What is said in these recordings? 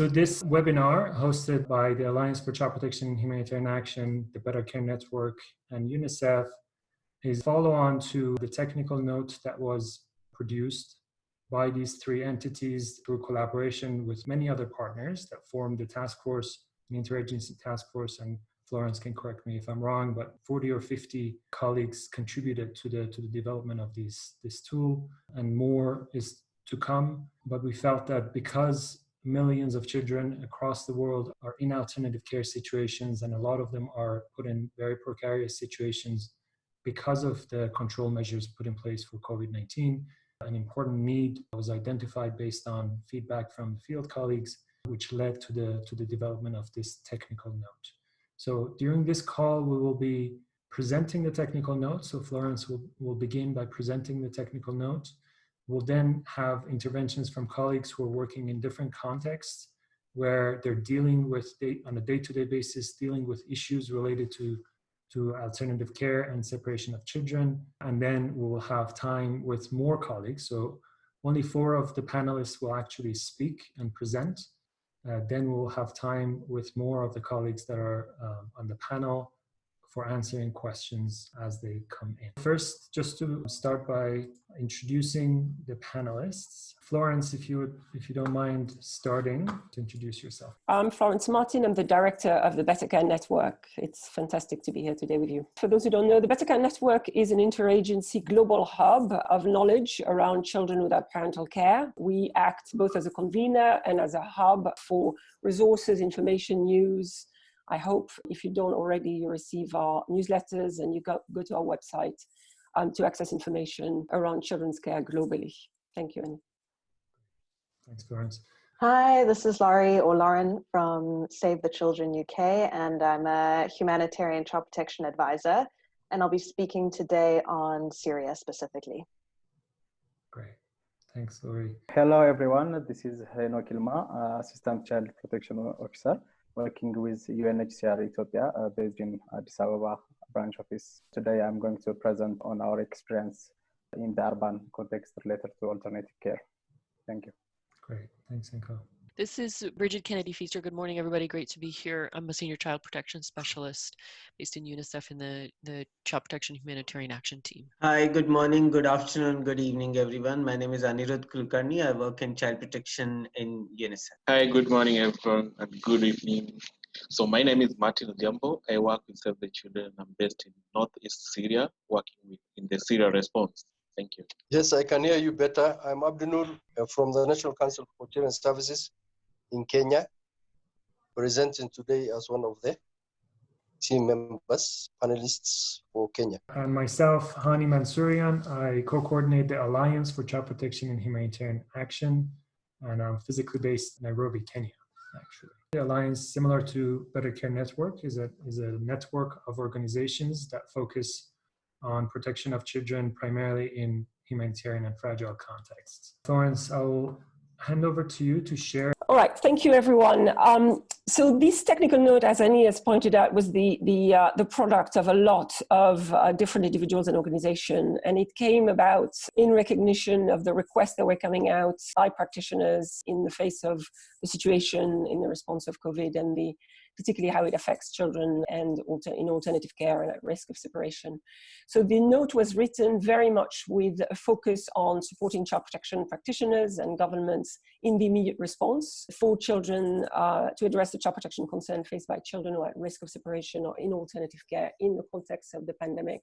So this webinar hosted by the Alliance for Child Protection and Humanitarian Action, the Better Care Network, and UNICEF is follow on to the technical note that was produced by these three entities through collaboration with many other partners that formed the task force, the interagency task force, and Florence can correct me if I'm wrong, but 40 or 50 colleagues contributed to the to the development of these this tool, and more is to come. But we felt that because millions of children across the world are in alternative care situations, and a lot of them are put in very precarious situations because of the control measures put in place for COVID-19, an important need was identified based on feedback from field colleagues, which led to the, to the development of this technical note. So during this call, we will be presenting the technical note. So Florence will, will begin by presenting the technical note. We'll then have interventions from colleagues who are working in different contexts where they're dealing with, on a day-to-day -day basis, dealing with issues related to to alternative care and separation of children. And then we will have time with more colleagues. So only four of the panelists will actually speak and present. Uh, then we'll have time with more of the colleagues that are um, on the panel for answering questions as they come in. First, just to start by introducing the panelists. Florence, if you would, if you don't mind starting to introduce yourself. I'm Florence Martin. I'm the director of the Better Care Network. It's fantastic to be here today with you. For those who don't know, the Better Care Network is an interagency global hub of knowledge around children without parental care. We act both as a convener and as a hub for resources, information, news, I hope if you don't already, you receive our newsletters and you go, go to our website um, to access information around children's care globally. Thank you, Annie. Thanks, Florence. Hi, this is Laurie or Lauren from Save the Children UK, and I'm a humanitarian child protection advisor, and I'll be speaking today on Syria specifically. Great. Thanks, Laurie. Hello, everyone. This is Heno Kilma, uh, Assistant Child Protection Officer working with UNHCR Ethiopia uh, based in Addis Ababa branch office. Today I'm going to present on our experience in the urban context related to alternative care. Thank you. Great, thanks Inko. This is Bridget Kennedy Feaster. Good morning, everybody. Great to be here. I'm a senior child protection specialist based in UNICEF in the, the Child Protection Humanitarian Action Team. Hi, good morning, good afternoon, good evening, everyone. My name is Anirudh Kulkarni. I work in child protection in UNICEF. Hi, good morning, everyone, and good evening. So my name is Martin Odhiambo. I work with Save the Children. I'm based in Northeast Syria, working with, in the Syria response. Thank you. Yes, I can hear you better. I'm Abdunur uh, from the National Council for Children Services in Kenya, presenting today as one of the team members, panelists for Kenya. And myself, Hani Mansourian, I co-coordinate the Alliance for Child Protection and Humanitarian Action, and I'm physically based in Nairobi, Kenya, actually. The Alliance, similar to Better Care Network, is a, is a network of organizations that focus on protection of children primarily in humanitarian and fragile contexts. Florence, I will hand over to you to share. All right, thank you everyone. Um, so this technical note, as Annie has pointed out, was the, the, uh, the product of a lot of uh, different individuals and organizations, and it came about in recognition of the requests that were coming out by practitioners in the face of the situation in the response of COVID and the particularly how it affects children and alter, in alternative care and at risk of separation. So the note was written very much with a focus on supporting child protection practitioners and governments in the immediate response for children uh, to address the child protection concern faced by children who are at risk of separation or in alternative care in the context of the pandemic.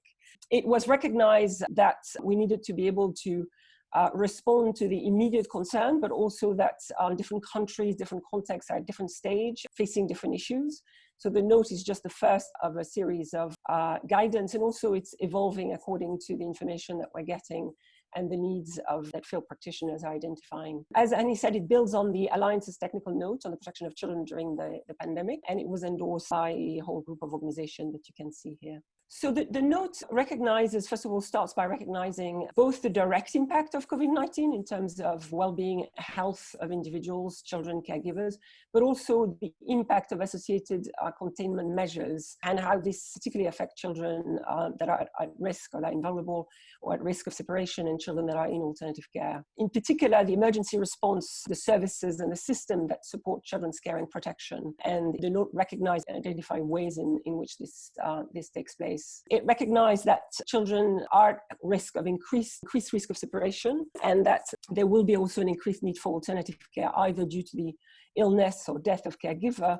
It was recognized that we needed to be able to uh, respond to the immediate concern, but also that um, different countries, different contexts are at different stage, facing different issues. So the note is just the first of a series of uh, guidance, and also it's evolving according to the information that we're getting and the needs of that field practitioners are identifying. As Annie said, it builds on the Alliance's technical note on the protection of children during the, the pandemic, and it was endorsed by a whole group of organizations that you can see here. So the, the note recognizes, first of all, starts by recognizing both the direct impact of COVID-19 in terms of well-being, health of individuals, children, caregivers, but also the impact of associated uh, containment measures and how this particularly affect children uh, that are at risk or that are vulnerable or at risk of separation and children that are in alternative care. In particular, the emergency response, the services and the system that support children's care and protection. And the note recognizes and identify ways in, in which this, uh, this takes place it recognized that children are at risk of increased, increased risk of separation and that there will be also an increased need for alternative care, either due to the illness or death of caregiver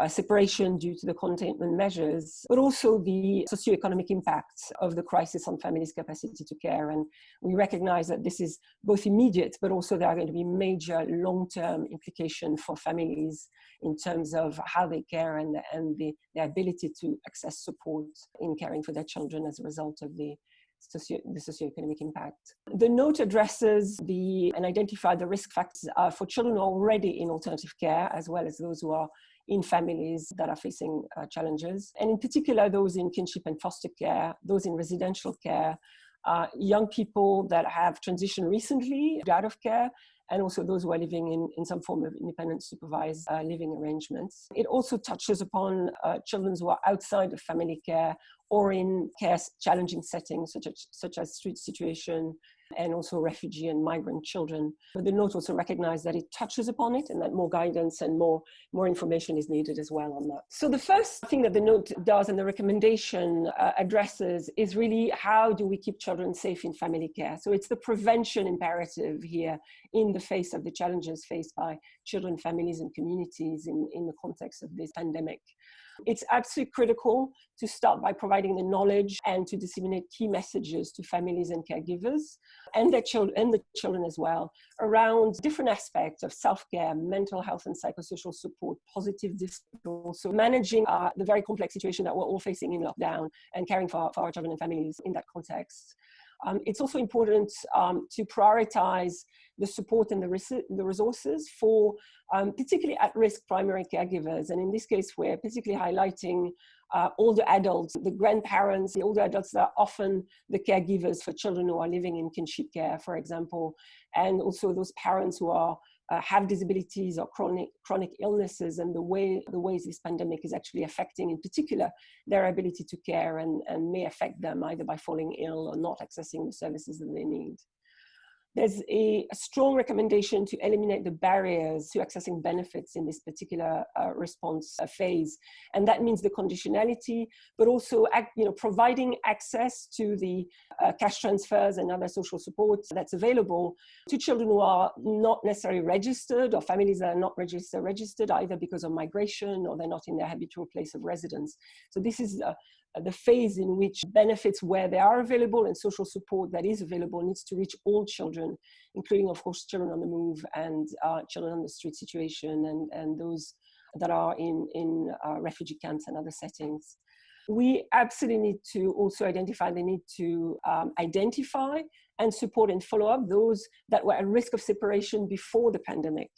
uh, separation due to the containment measures, but also the socioeconomic impacts of the crisis on families' capacity to care. And we recognize that this is both immediate, but also there are going to be major long-term implications for families in terms of how they care and, and the, the ability to access support in caring for their children as a result of the socio the socioeconomic impact. The note addresses the and identify the risk factors uh, for children already in alternative care, as well as those who are in families that are facing uh, challenges, and in particular those in kinship and foster care, those in residential care, uh, young people that have transitioned recently out of care, and also those who are living in, in some form of independent supervised uh, living arrangements. It also touches upon uh, children who are outside of family care or in care challenging settings such as, such as street situation, and also refugee and migrant children. But the note also recognized that it touches upon it and that more guidance and more, more information is needed as well on that. So the first thing that the note does and the recommendation uh, addresses is really how do we keep children safe in family care? So it's the prevention imperative here in the face of the challenges faced by children, families and communities in, in the context of this pandemic. It's absolutely critical to start by providing the knowledge and to disseminate key messages to families and caregivers and their children and the children as well around different aspects of self-care, mental health and psychosocial support, positive discipline, so managing uh, the very complex situation that we're all facing in lockdown and caring for, for our children and families in that context. Um, it's also important um, to prioritize the support and the, res the resources for um, particularly at-risk primary caregivers. And in this case, we're particularly highlighting uh, older adults, the grandparents, the older adults that are often the caregivers for children who are living in kinship care, for example, and also those parents who are uh, have disabilities or chronic chronic illnesses and the way the ways this pandemic is actually affecting in particular their ability to care and, and may affect them either by falling ill or not accessing the services that they need. There's a, strong recommendation to eliminate the barriers to accessing benefits in this particular uh, response uh, phase. And that means the conditionality, but also you know, providing access to the uh, cash transfers and other social support that's available to children who are not necessarily registered or families that are not registered, registered either because of migration or they're not in their habitual place of residence. So this is the phase in which benefits where they are available and social support that is available needs to reach all children, including of course children on the move and uh, children on the street situation and, and those that are in, in uh, refugee camps and other settings. We absolutely need to also identify the need to um, identify and support and follow up those that were at risk of separation before the pandemic.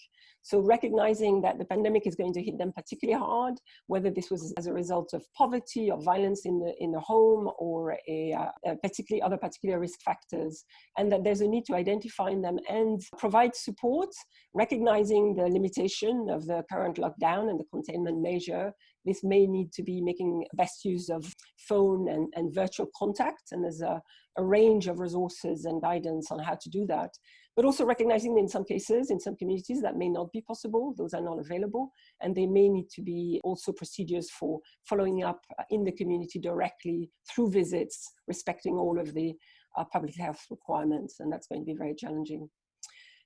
So recognizing that the pandemic is going to hit them particularly hard, whether this was as a result of poverty or violence in the, in the home or a, uh, a particularly other particular risk factors, and that there's a need to identify them and provide support, recognizing the limitation of the current lockdown and the containment measure this may need to be making best use of phone and, and virtual contact. And there's a, a range of resources and guidance on how to do that but also recognizing that in some cases, in some communities, that may not be possible, those are not available, and there may need to be also procedures for following up in the community directly through visits, respecting all of the uh, public health requirements, and that's going to be very challenging.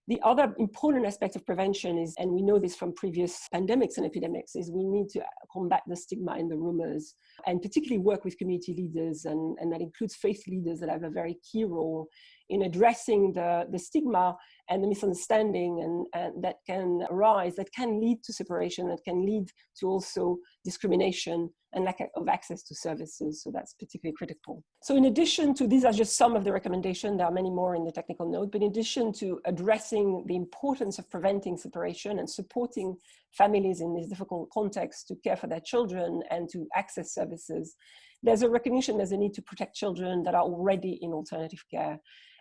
The other important aspect of prevention is, and we know this from previous pandemics and epidemics, is we need to combat the stigma and the rumors, and particularly work with community leaders, and, and that includes faith leaders that have a very key role in addressing the, the stigma and the misunderstanding and, and, that can arise that can lead to separation that can lead to also discrimination and lack of access to services. So that's particularly critical. So in addition to these are just some of the recommendations. There are many more in the technical note but in addition to addressing the importance of preventing separation and supporting families in this difficult context to care for their children and to access services there's a recognition there's a need to protect children that are already in alternative care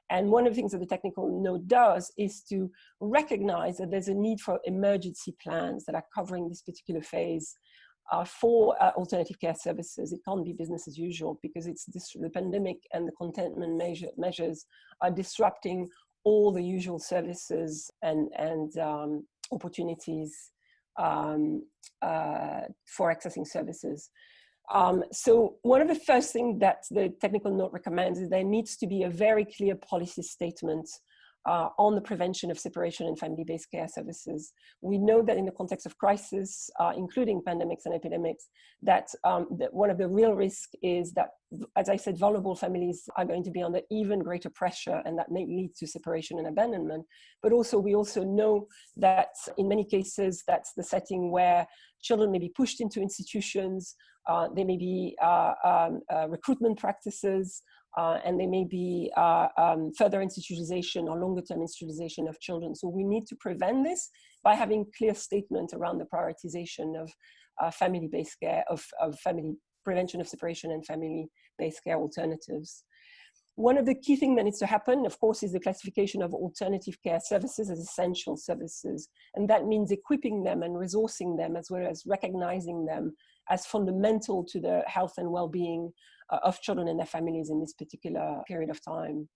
and one of the things that the technical note does is to recognize that there's a need for emergency plans that are covering this particular phase uh, for uh, alternative care services. It can't be business as usual because it's the pandemic and the containment measure, measures are disrupting all the usual services and, and um, opportunities um, uh, for accessing services. Um, so one of the first things that the technical note recommends is there needs to be a very clear policy statement uh, on the prevention of separation and family-based care services. We know that in the context of crisis, uh, including pandemics and epidemics, that, um, that one of the real risks is that, as I said, vulnerable families are going to be under even greater pressure and that may lead to separation and abandonment. But also, we also know that in many cases, that's the setting where children may be pushed into institutions, uh, there may be uh, um, uh, recruitment practices, uh, and there may be uh, um, further institutionalization or longer term institutionalization of children. So we need to prevent this by having clear statement around the prioritization of uh, family-based care, of, of family prevention of separation and family-based care alternatives. One of the key things that needs to happen, of course, is the classification of alternative care services as essential services. And that means equipping them and resourcing them as well as recognizing them as fundamental to the health and well-being uh, of children and their families in this particular period of time.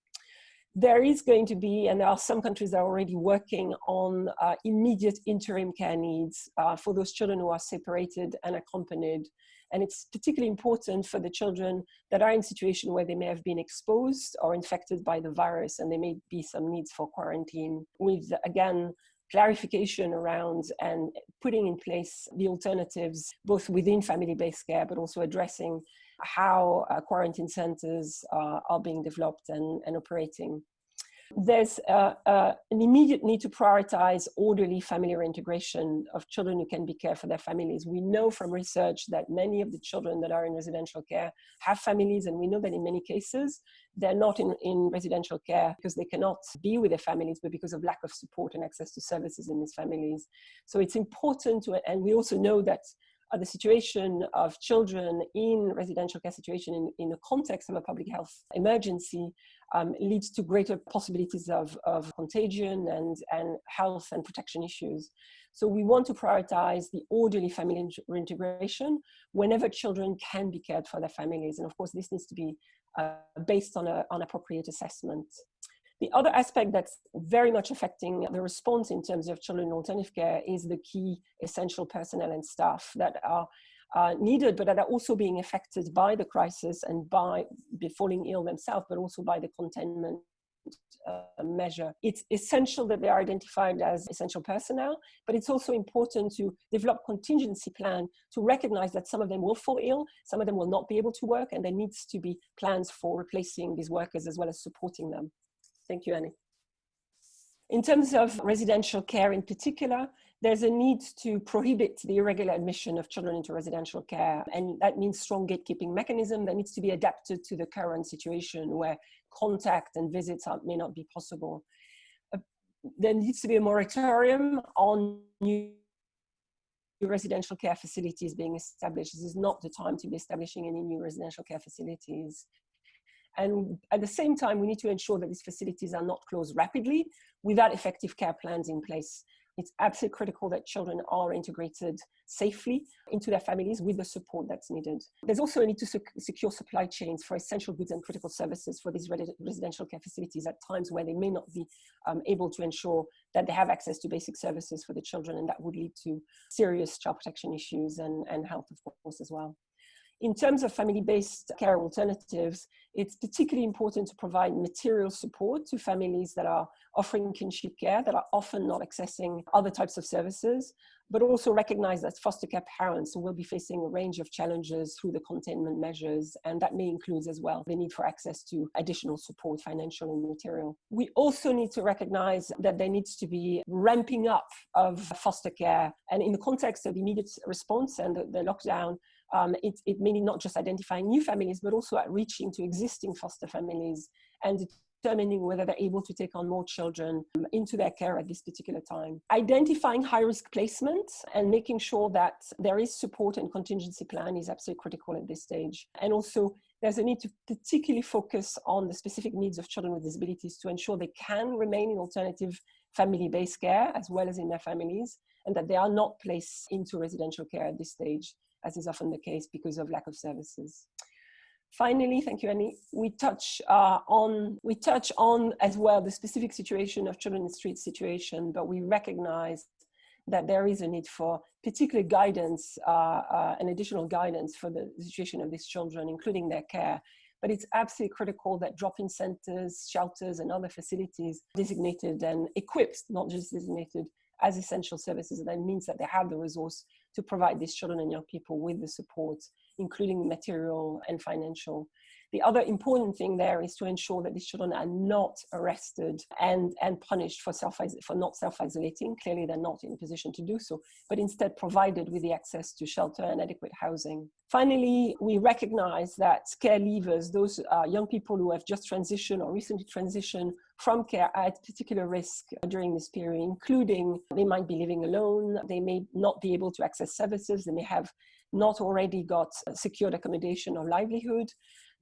There is going to be, and there are some countries that are already working on uh, immediate interim care needs uh, for those children who are separated and accompanied. And it's particularly important for the children that are in situation where they may have been exposed or infected by the virus and there may be some needs for quarantine with, again, clarification around and putting in place the alternatives, both within family-based care, but also addressing how uh, quarantine centers uh, are being developed and, and operating. There's an immediate need to prioritize orderly family reintegration of children who can be cared for their families. We know from research that many of the children that are in residential care have families, and we know that in many cases, they're not in, in residential care because they cannot be with their families, but because of lack of support and access to services in these families. So it's important to, and we also know that uh, the situation of children in residential care situation in, in the context of a public health emergency um, leads to greater possibilities of, of contagion and, and health and protection issues. So we want to prioritize the orderly family reintegration whenever children can be cared for their families. And of course, this needs to be uh, based on, a, on appropriate assessment. The other aspect that's very much affecting the response in terms of children in alternative care is the key essential personnel and staff that are uh, needed, but that are also being affected by the crisis and by falling ill themselves, but also by the containment uh, measure. It's essential that they are identified as essential personnel, but it's also important to develop contingency plan to recognize that some of them will fall ill, some of them will not be able to work, and there needs to be plans for replacing these workers as well as supporting them. Thank you, Annie. In terms of residential care in particular, there's a need to prohibit the irregular admission of children into residential care. And that means strong gatekeeping mechanism that needs to be adapted to the current situation where contact and visits are, may not be possible. Uh, there needs to be a moratorium on new residential care facilities being established. This is not the time to be establishing any new residential care facilities. And at the same time, we need to ensure that these facilities are not closed rapidly without effective care plans in place. It's absolutely critical that children are integrated safely into their families with the support that's needed. There's also a need to sec secure supply chains for essential goods and critical services for these residential care facilities at times where they may not be um, able to ensure that they have access to basic services for the children and that would lead to serious child protection issues and, and health of course as well. In terms of family-based care alternatives, it's particularly important to provide material support to families that are offering kinship care that are often not accessing other types of services, but also recognize that foster care parents will be facing a range of challenges through the containment measures, and that may include as well the need for access to additional support, financial and material. We also need to recognize that there needs to be ramping up of foster care, and in the context of immediate response and the, the lockdown, um, it, it not just identifying new families, but also at reaching to existing foster families and determining whether they're able to take on more children um, into their care at this particular time. Identifying high risk placement and making sure that there is support and contingency plan is absolutely critical at this stage. And also there's a need to particularly focus on the specific needs of children with disabilities to ensure they can remain in alternative family-based care as well as in their families and that they are not placed into residential care at this stage as is often the case because of lack of services. Finally, thank you, Annie. We touch uh, on we touch on as well the specific situation of children in street situation, but we recognize that there is a need for particular guidance uh, uh, and additional guidance for the situation of these children, including their care. But it's absolutely critical that drop-in centers, shelters, and other facilities designated and equipped, not just designated, as essential services. And that means that they have the resource to provide these children and young people with the support, including material and financial. The other important thing there is to ensure that these children are not arrested and, and punished for, self for not self-isolating. Clearly, they're not in a position to do so, but instead provided with the access to shelter and adequate housing. Finally, we recognize that care leavers, those uh, young people who have just transitioned or recently transitioned from care are at particular risk during this period, including they might be living alone, they may not be able to access services, they may have not already got secured accommodation or livelihood.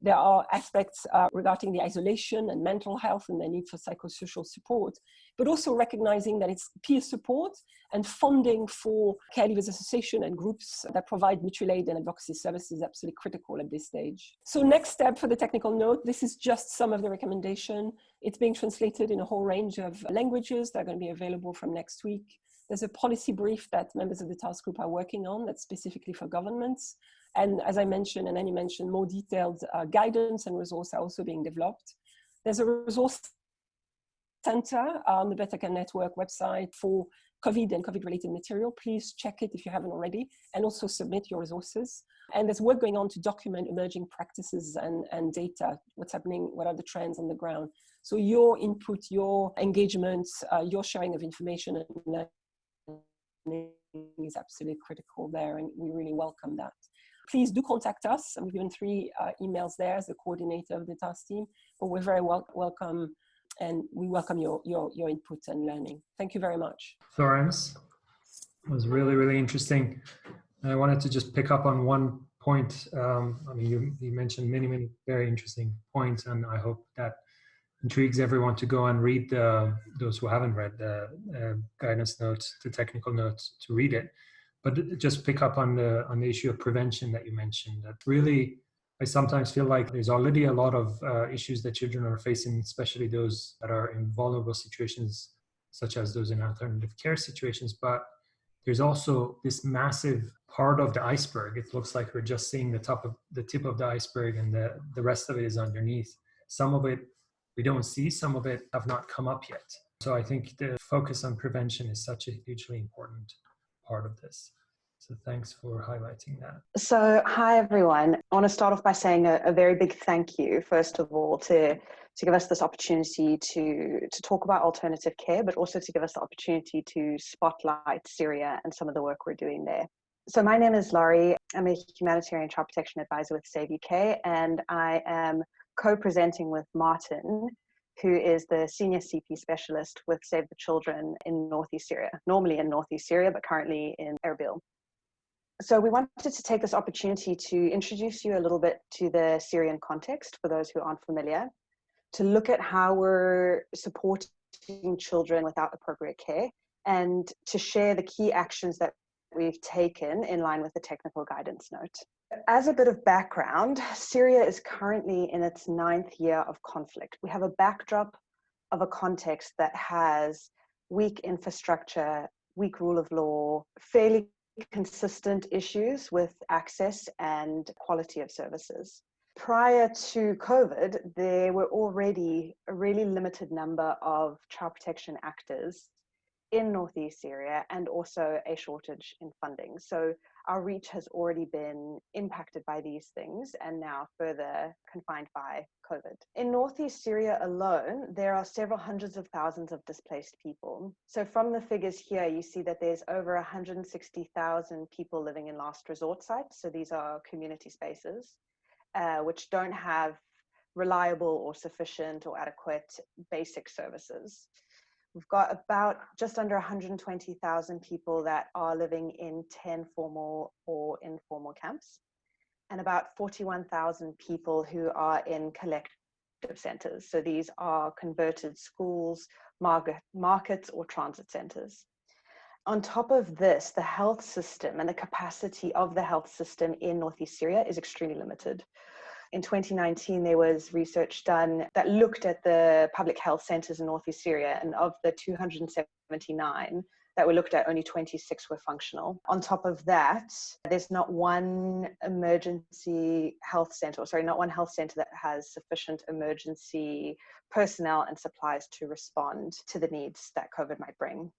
There are aspects uh, regarding the isolation and mental health and the need for psychosocial support, but also recognizing that it's peer support and funding for caregivers association and groups that provide mutual aid and advocacy services is absolutely critical at this stage. So next step for the technical note, this is just some of the recommendation. It's being translated in a whole range of languages that are going to be available from next week. There's a policy brief that members of the task group are working on that's specifically for governments. And as I mentioned, and Annie mentioned, more detailed uh, guidance and resources are also being developed. There's a resource center on the Better Care Network website for COVID and COVID-related material. Please check it if you haven't already, and also submit your resources. And there's work going on to document emerging practices and, and data, what's happening, what are the trends on the ground. So your input, your engagement, uh, your sharing of information and learning is absolutely critical there, and we really welcome that please do contact us. We've given three uh, emails there as the coordinator of the task team, but we're very wel welcome and we welcome your, your, your input and learning. Thank you very much. Florence, it was really, really interesting. I wanted to just pick up on one point. Um, I mean, you, you mentioned many, many very interesting points, and I hope that intrigues everyone to go and read the, those who haven't read the uh, guidance notes, the technical notes, to read it but just pick up on the on the issue of prevention that you mentioned that really i sometimes feel like there's already a lot of uh, issues that children are facing especially those that are in vulnerable situations such as those in alternative care situations. But there's also this massive part of the iceberg. It looks like we're just seeing the top of the tip of the iceberg and the the rest of it is underneath. Some of it we don't see some of it have not come up yet. So i think the focus on prevention is such a hugely important part of this. So thanks for highlighting that. So hi everyone. I want to start off by saying a, a, very big thank you, first of all, to to give us this opportunity to to talk about alternative care, but also to give us the opportunity to spotlight Syria and some of the work we're doing there. So my name is Laurie. I'm a humanitarian child protection advisor with Save UK, and I am co-presenting with Martin, who is the senior CP specialist with Save the Children in Northeast Syria, normally in Northeast Syria, but currently in Erbil. So we wanted to take this opportunity to introduce you a little bit to the Syrian context for those who aren't familiar, to look at how we're supporting children without appropriate care, and to share the key actions that we've taken in line with the technical guidance note. As a bit of background, Syria is currently in its ninth year of conflict. We have a backdrop of a context that has weak infrastructure, weak rule of law, fairly consistent issues with access and quality of services. Prior to COVID, there were already a really limited number of child protection actors in Northeast Syria and also a shortage in funding. So our reach has already been impacted by these things and now further confined by COVID. In Northeast Syria alone, there are several hundreds of thousands of displaced people. So from the figures here, you see that there's over 160,000 people living in last resort sites. So these are community spaces, uh, which don't have reliable or sufficient or adequate basic services. We've got about just under 120,000 people that are living in 10 formal or informal camps, and about 41,000 people who are in collective centers. So these are converted schools, market, markets, or transit centers. On top of this, the health system and the capacity of the health system in Northeast Syria is extremely limited in 2019, there was research done that looked at the public health centers in northeast Syria, and of the 279 that were looked at, only 26 were functional. On top of that, there's not one emergency health centre, sorry, not one health center that has sufficient emergency personnel and supplies to respond to the needs that COVID might bring.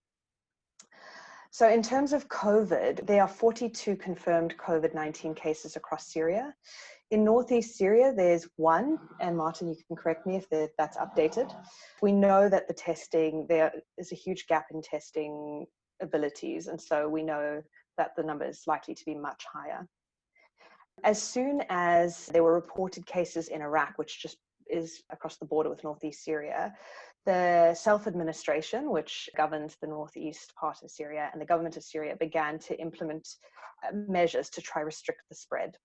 So in terms of COVID, there are 42 confirmed COVID-19 cases across Syria. In Northeast Syria, there's one, and Martin, you can correct me if that's updated. We know that the testing, there is a huge gap in testing abilities, and so we know that the number is likely to be much higher. As soon as there were reported cases in Iraq, which just is across the border with Northeast Syria, the self-administration, which governs the northeast part of Syria, and the government of Syria began to implement uh, measures to try restrict the spread.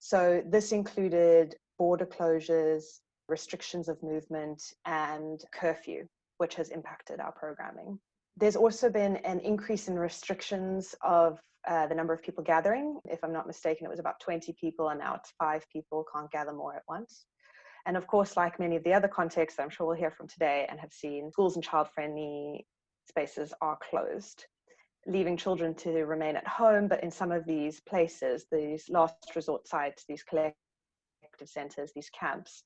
So this included border closures, restrictions of movement, and curfew, which has impacted our programming. There's also been an increase in restrictions of uh, the number of people gathering. If I'm not mistaken, it was about 20 people, and now it's five people, can't gather more at once. And of course, like many of the other contexts I'm sure we'll hear from today and have seen, schools and child-friendly spaces are closed leaving children to remain at home, but in some of these places, these last resort sites, these collective centers, these camps,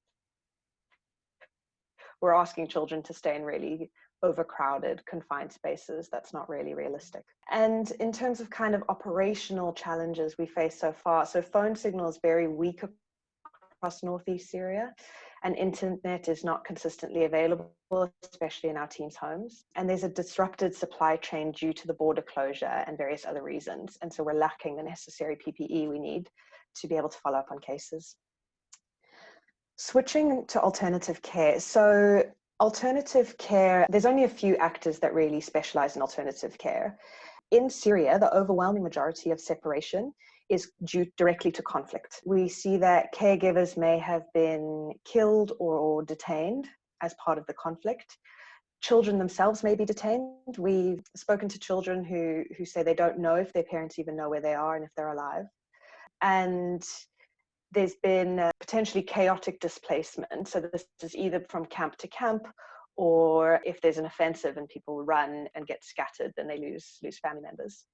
we're asking children to stay in really overcrowded, confined spaces. That's not really realistic. And in terms of kind of operational challenges we face so far, so phone signal is very weak across Northeast Syria and internet is not consistently available, especially in our teams' homes. And there's a disrupted supply chain due to the border closure and various other reasons. And so we're lacking the necessary PPE we need to be able to follow up on cases. Switching to alternative care. So alternative care, there's only a few actors that really specialize in alternative care. In Syria, the overwhelming majority of separation is due directly to conflict. We see that caregivers may have been killed or, detained as part of the conflict. Children themselves may be detained. We've spoken to children who, who say they don't know if their parents even know where they are and if they're alive. And there's been potentially chaotic displacement. So this is either from camp to camp or if there's an offensive and people run and get scattered, then they lose, lose family members.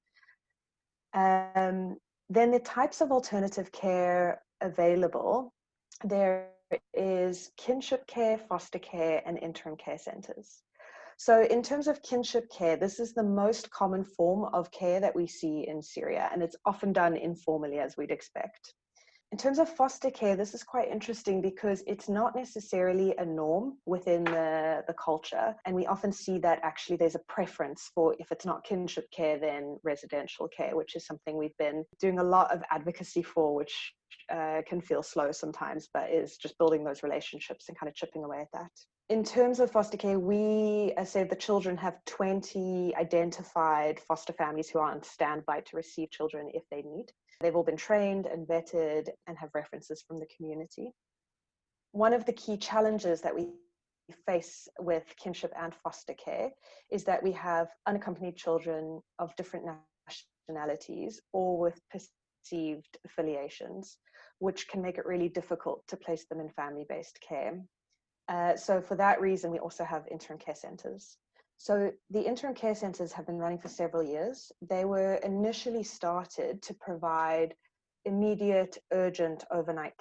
Um, then the types of alternative care available, there is kinship care, foster care, and interim care centers. So in terms of kinship care, this is the most common form of care that we see in Syria, and it's often done informally as we'd expect. In terms of foster care, this is quite interesting because it's not necessarily a norm within the, the culture. And we often see that actually there's a preference for if it's not kinship care, then residential care, which is something we've been doing a lot of advocacy for, which uh, can feel slow sometimes, but is just building those relationships and kind of chipping away at that. In terms of foster care, we, as Save the Children, have 20 identified foster families who are on standby to receive children if they need. They've all been trained and vetted and have references from the community. One of the key challenges that we face with kinship and foster care is that we have unaccompanied children of different nationalities or with perceived affiliations, which can make it really difficult to place them in family-based care. Uh, so for that reason, we also have interim care centres. So the interim care centres have been running for several years. They were initially started to provide immediate, urgent overnight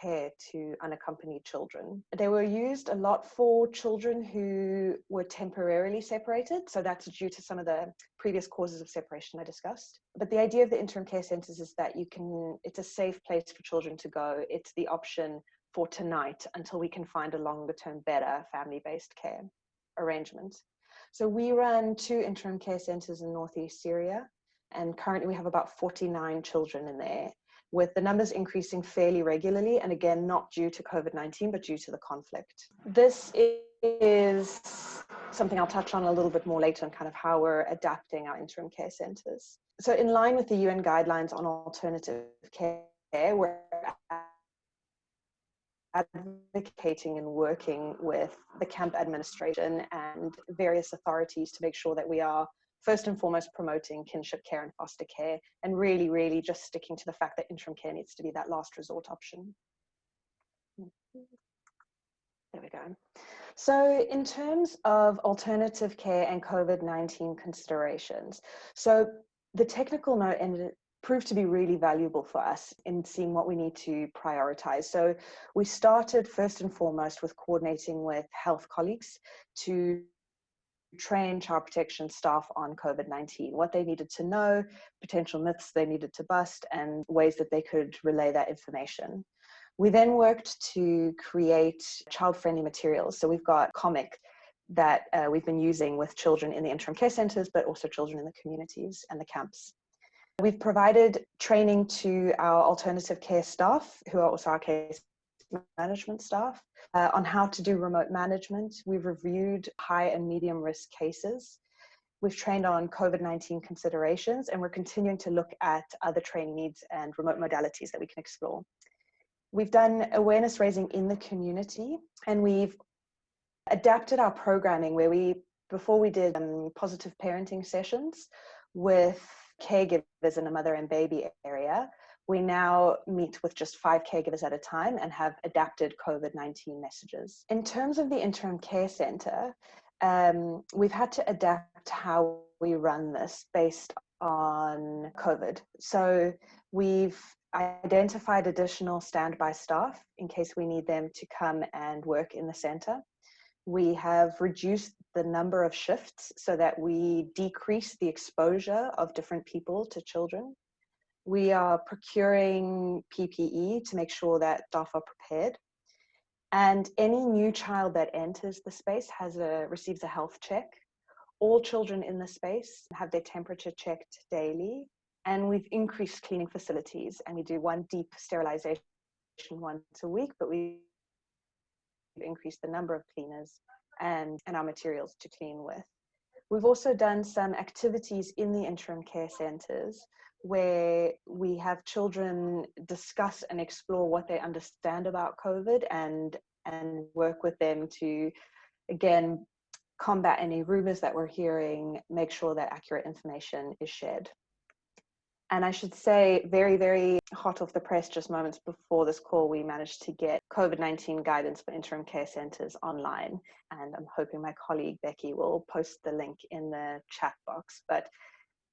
care to unaccompanied children. They were used a lot for children who were temporarily separated. So that's due to some of the previous causes of separation I discussed. But the idea of the interim care centres is that you can, it's a safe place for children to go. It's the option for tonight until we can find a longer term, better family based care arrangement. So we run two interim care centres in northeast Syria, and currently we have about 49 children in there with the numbers increasing fairly regularly, and again, not due to COVID 19, but due to the conflict. This is something I'll touch on a little bit more later on kind of how we're adapting our interim care centres. So, in line with the UN guidelines on alternative care, we're advocating and working with the camp administration and various authorities to make sure that we are first and foremost promoting kinship care and foster care and really really just sticking to the fact that interim care needs to be that last resort option. There we go. So in terms of alternative care and covid-19 considerations so the technical note ended proved to be really valuable for us in seeing what we need to prioritize. So we started first and foremost with coordinating with health colleagues to train child protection staff on COVID 19, what they needed to know, potential myths they needed to bust, and ways that they could relay that information. We then worked to create child friendly materials. So we've got comic that uh, we've been using with children in the interim care centres, but also children in the communities and the camps. We've provided training to our alternative care staff, who are also our case management staff, uh, on how to do remote management. We've reviewed high and medium risk cases. We've trained on COVID 19 considerations, and we're continuing to look at other training needs and remote modalities that we can explore. We've done awareness raising in the community, and we've adapted our programming where we, before we did um, positive parenting sessions with caregivers in a mother and baby area, we now meet with just five caregivers at a time and have adapted COVID 19 messages. In terms of the interim care centre, um, we've had to adapt how we run this based on COVID. So we've identified additional standby staff in case we need them to come and work in the centre. We have reduced the number of shifts so that we decrease the exposure of different people to children. We are procuring PPE to make sure that staff are prepared. And any new child that enters the space has a receives a health check. All children in the space have their temperature checked daily. And we've increased cleaning facilities and we do one deep sterilization once a week, but we increased the number of cleaners and, and our materials to clean with. We've also done some activities in the interim care centres where we have children discuss and explore what they understand about COVID and and work with them to again combat any rumors that we're hearing, make sure that accurate information is shared. And I should say, very, very hot off the press, just moments before this call, we managed to get COVID 19 guidance for interim care centres online. And I'm hoping my colleague Becky will post the link in the chat box. But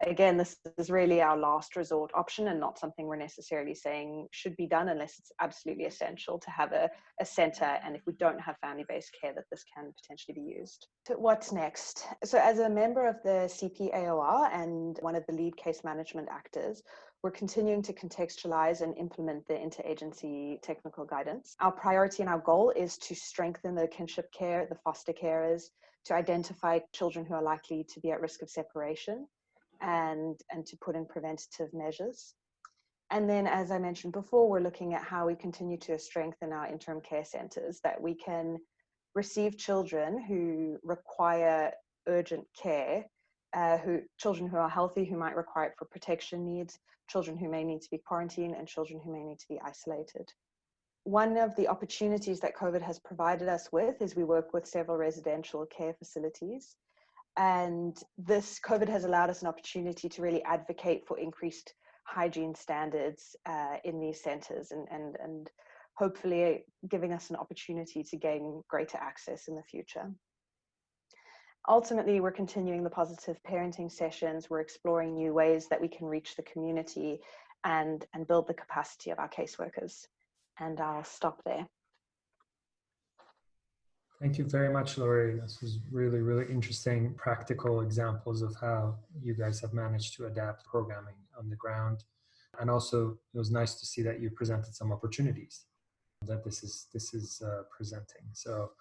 again, this is really our last resort option and not something we're necessarily saying should be done unless it's absolutely essential to have a, a center. And if we don't have family based care, that this can potentially be used. So, what's next? So, as a member of the CPAOR and one of the lead case management actors, we're continuing to contextualize and implement the interagency technical guidance. Our priority and our goal is to strengthen the kinship care, the foster carers, to identify children who are likely to be at risk of separation and, and to put in preventative measures. And then, as I mentioned before, we're looking at how we continue to strengthen our interim care centres, that we can receive children who require urgent care, uh, who children who are healthy who might require it for protection needs, children who may need to be quarantined, and children who may need to be isolated. One of the opportunities that COVID has provided us with is we work with several residential care facilities and this COVID has allowed us an opportunity to really advocate for increased hygiene standards uh, in these centres and, and, and hopefully giving us an opportunity to gain greater access in the future. ultimately, we're continuing the positive parenting sessions. We're exploring new ways that we can reach the community and, and build the capacity of our caseworkers. And I'll stop there. Thank you very much, Laurie. This was really, really interesting, practical examples of how you guys have managed to adapt programming on the ground. And also, it was nice to see that you presented some opportunities that this is this is uh, presenting. So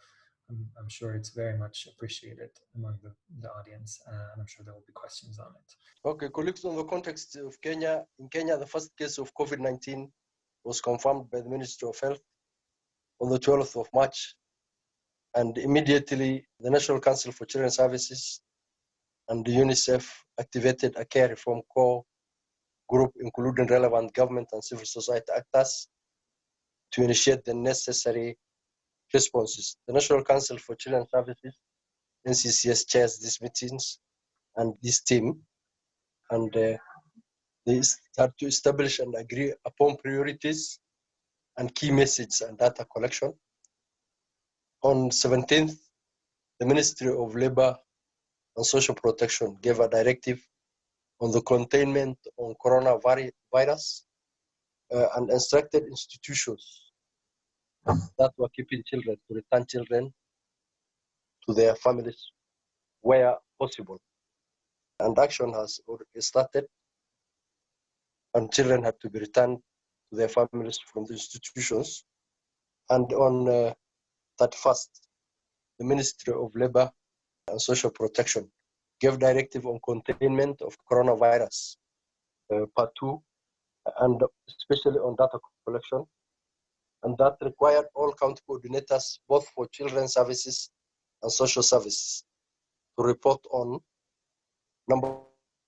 I'm, I'm, sure it's very much appreciated among the, the audience, uh, and I'm sure there will be questions on it. Okay, colleagues, on the context of Kenya, in Kenya, the first case of COVID-19 was confirmed by the Ministry of Health on the 12th of March and immediately, the National Council for Children's Services and the UNICEF activated a care reform core group, including relevant government and civil society actors, to initiate the necessary responses. The National Council for Children's Services, NCCS, chairs these meetings and this team, and uh, they start to establish and agree upon priorities and key messages and data collection on 17th, the Ministry of Labor and Social Protection gave a directive on the containment on coronavirus uh, and instructed institutions that were keeping children to return children to their families where possible. And action has started, and children had to be returned to their families from the institutions. And on uh, that first, the Ministry of Labor and Social Protection gave directive on containment of coronavirus, uh, part two, and especially on data collection. And that required all county coordinators, both for children's services and social services, to report on number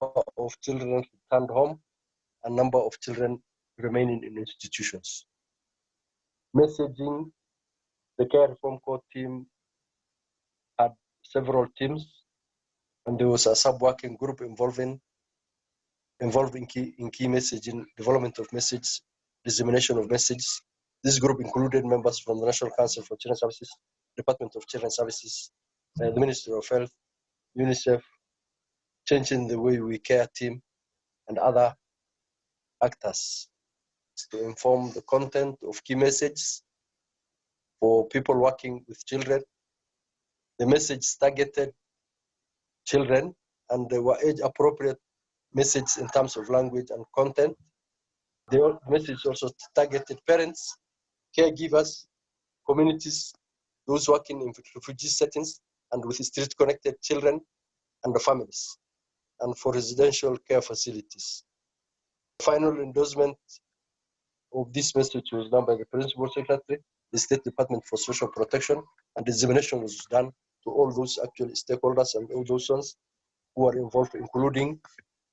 of children returned home and number of children remaining in institutions. Messaging the care reform core team had several teams, and there was a sub-working group involving involving key in key messaging, development of message, dissemination of messages. This group included members from the National Council for Children's Services, Department of Children's Services, uh, the Ministry of Health, UNICEF, Changing the Way We Care team, and other actors to inform the content of key messages for people working with children. The message targeted children and they were age appropriate message in terms of language and content. The message also targeted parents, caregivers, communities, those working in refugee settings and with street connected children and the families, and for residential care facilities. Final endorsement of this message was done by the principal secretary the State Department for Social Protection, and examination was done to all those actual stakeholders and all those ones who are involved, including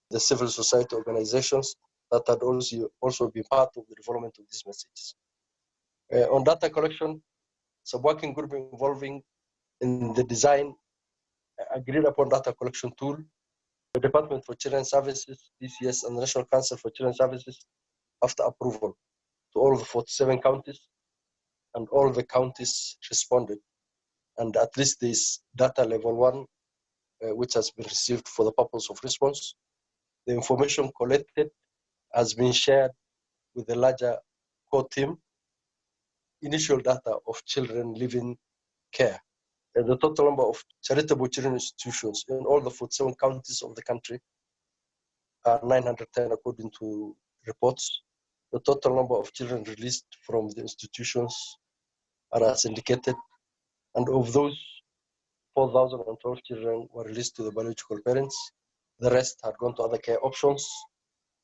the civil society organizations that had also, also been part of the development of these messages. Uh, on data collection, a working group involving in the design agreed upon data collection tool. The Department for Children's Services, DCS, and National Council for Children's Services, after approval to all the 47 counties, and all the counties responded. And at least this data level one, uh, which has been received for the purpose of response, the information collected has been shared with the larger core team, initial data of children living care. And the total number of charitable children institutions in all the 47 counties of the country are 910 according to reports the total number of children released from the institutions are as indicated, and of those, 4,012 children were released to the biological parents. The rest had gone to other care options.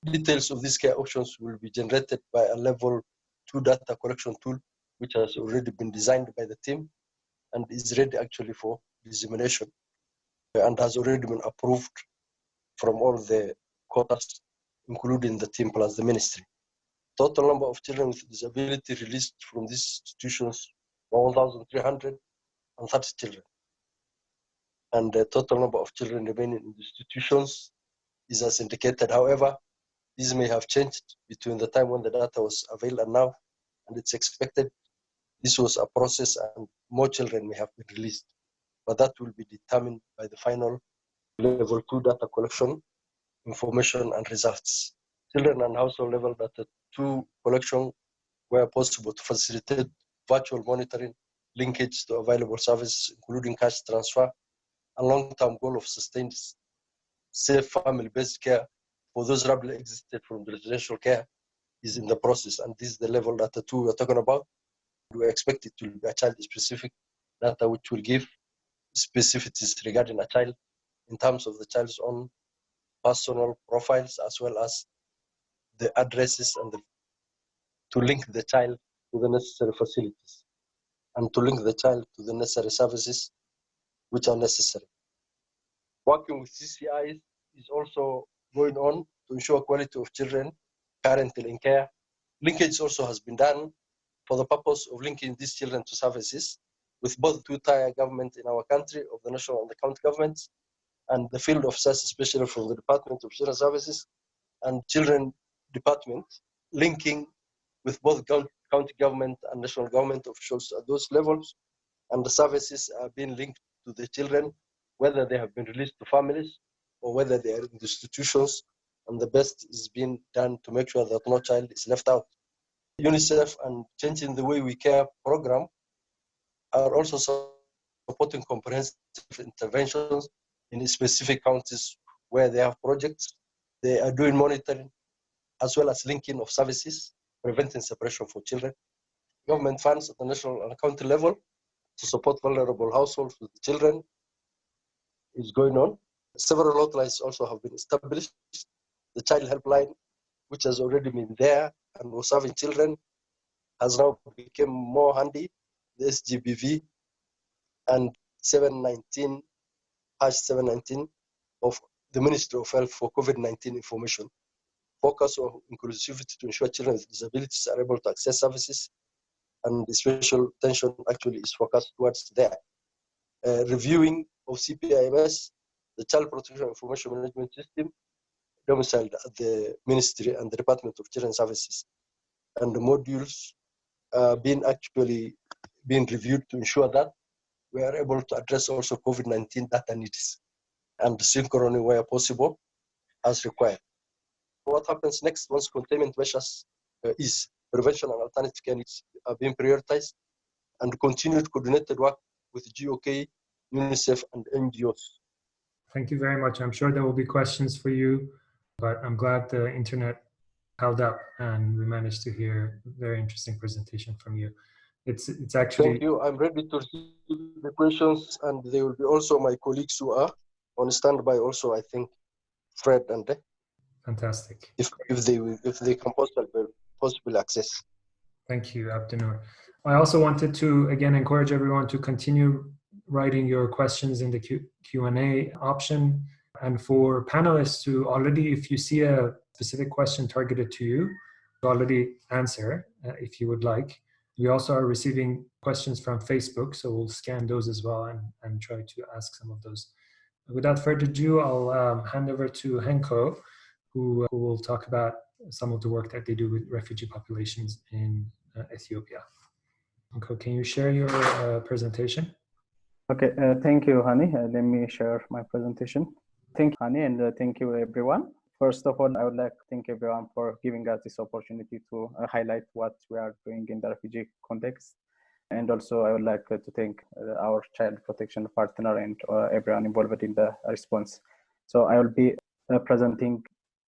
Details of these care options will be generated by a level two data collection tool, which has already been designed by the team and is ready actually for dissemination and has already been approved from all the quarters, including the team plus the ministry. Total number of children with disability released from these institutions 1,330 children. And the total number of children remaining in the institutions is as indicated. However, this may have changed between the time when the data was available and now, and it's expected this was a process and more children may have been released. but that will be determined by the final level two data collection, information and results. Children and household level data two collection were possible to facilitate virtual monitoring, linkage to available services, including cash transfer, and long-term goal of sustained safe family-based care for those rapidly exited from residential care is in the process. And this is the level that the two we're talking about. We expect it to be a child-specific data which will give specificities regarding a child in terms of the child's own personal profiles as well as the addresses and the, to link the child to the necessary facilities and to link the child to the necessary services which are necessary. Working with CCIs is also going on to ensure quality of children currently in care. Linkage also has been done for the purpose of linking these children to services with both two-tier government in our country of the national and the county governments and the field of officers, especially from the Department of Children Services and Children Department, linking with both county government and national government officials at those levels. And the services are being linked to the children, whether they have been released to families or whether they are in institutions. And the best is being done to make sure that no child is left out. UNICEF and Changing the Way We Care program are also supporting comprehensive interventions in specific counties where they have projects. They are doing monitoring as well as linking of services, preventing separation for children. Government funds at the national and county level to support vulnerable households with children is going on. Several hotlines also have been established. The child helpline, which has already been there and was serving children, has now become more handy. The SGBV and 719 hash 719 of the Ministry of Health for COVID-19 information. Focus on inclusivity to ensure children with disabilities are able to access services and the special attention actually is focused towards there. Uh, reviewing of CPIMS, the Child Protection Information Management System, domiciled at the Ministry and the Department of Children Services. And the modules uh, being actually being reviewed to ensure that we are able to address also COVID-19 data needs and synchrony where possible as required. What happens next once containment measures uh, is prevention and alternative care needs are being prioritized and continued coordinated work with GOK, UNICEF and NGOs. Thank you very much. I'm sure there will be questions for you, but I'm glad the internet held up and we managed to hear a very interesting presentation from you. It's it's actually. Thank you. I'm ready to receive the questions, and there will be also my colleagues who are on standby. Also, I think Fred and. Fantastic. If if they if they can possibly possible access. Thank you, Abdinur. I also wanted to again encourage everyone to continue writing your questions in the Q and A option, and for panelists to already, if you see a specific question targeted to you, to already answer uh, if you would like. We also are receiving questions from Facebook, so we'll scan those as well and, and try to ask some of those. Without further ado, I'll um, hand over to Henko, who, who, will talk about some of the work that they do with refugee populations in uh, Ethiopia. Henko, can you share your uh, presentation? Okay, uh, thank you, Hani. Uh, let me share my presentation. Thank you, Hani, and uh, thank you, everyone. First of all, I would like to thank everyone for giving us this opportunity to uh, highlight what we are doing in the refugee context. And also, I would like uh, to thank uh, our child protection partner and uh, everyone involved in the response. So I will be uh, presenting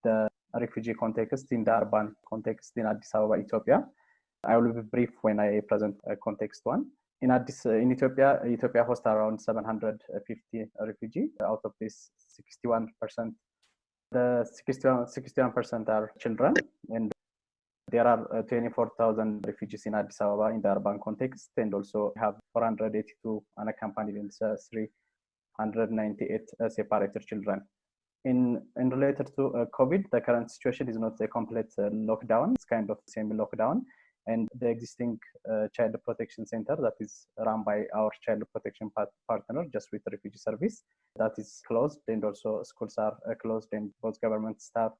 the refugee context in the urban context in Addis Ababa, Ethiopia. I will be brief when I present context one. In Addis, in Ethiopia, Ethiopia hosts around 750 refugees. Out of this, 61% the 61 percent are children, and there are uh, 24,000 refugees in Addis Ababa in the urban context, and also have 482 unaccompanied and uh, 398 uh, separated children. In, in related to uh, COVID, the current situation is not a complete uh, lockdown; it's kind of semi-lockdown, and the existing uh, child protection center that is run by our child protection part partner just with refugee service that is closed and also schools are uh, closed and both government staff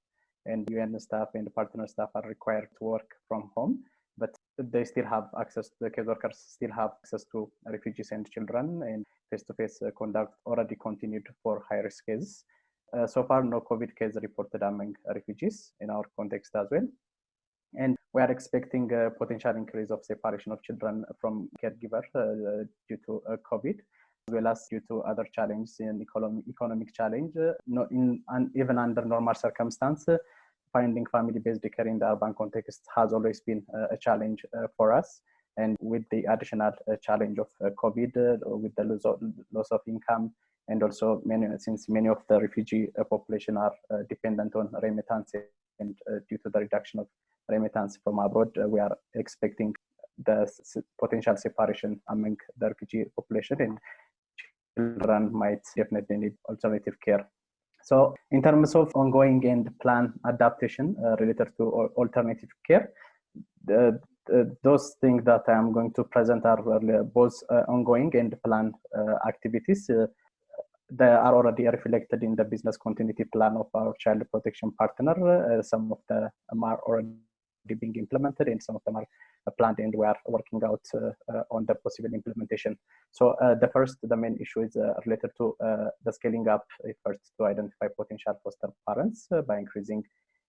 and UN staff and partner staff are required to work from home. But they still have access, the case workers still have access to refugees and children and face-to-face -face conduct already continued for high-risk cases. Uh, so far, no COVID case reported among refugees in our context as well. And we are expecting a potential increase of separation of children from caregiver uh, due to uh, COVID, as well as due to other challenges in economic, economic challenge. Uh, no, in, and even under normal circumstances, finding family-based care in the urban context has always been a challenge for us. And with the additional challenge of COVID, with the loss of, loss of income, and also many since many of the refugee population are dependent on remittance and due to the reduction of remittance from abroad, uh, we are expecting the potential separation among the refugee population and children might definitely need alternative care. So in terms of ongoing and plan adaptation uh, related to alternative care, the, those things that I am going to present are both uh, ongoing and planned uh, activities. Uh, they are already reflected in the business continuity plan of our child protection partner. Uh, some of them are already being implemented and some of them are uh, planned and we are working out uh, uh, on the possible implementation. So the first, the main issue is related to the scaling up efforts to identify potential foster parents by increasing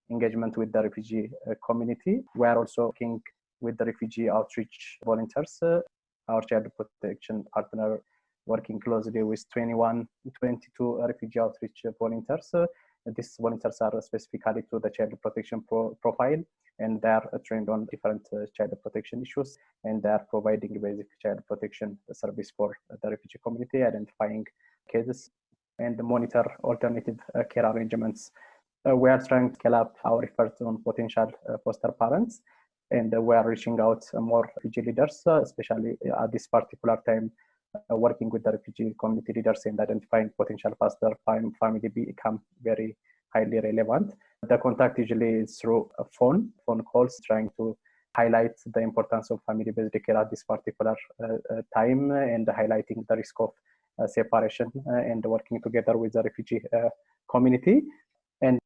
engagement with the refugee community. We are also working with the refugee outreach volunteers, our child protection partner working closely with 21, 22 refugee outreach volunteers. these volunteers are specifically to the child protection pro profile and they are trained on different uh, child protection issues and they are providing basic child protection service for the refugee community identifying cases and monitor alternative uh, care arrangements uh, we are trying to scale up our efforts on potential foster parents and we are reaching out more refugee leaders especially at this particular time working with the refugee community leaders and identifying potential foster family become very highly relevant. The contact usually is through a phone, phone calls, trying to highlight the importance of family-based care at this particular uh, uh, time and highlighting the risk of uh, separation uh, and working together with the refugee uh, community. And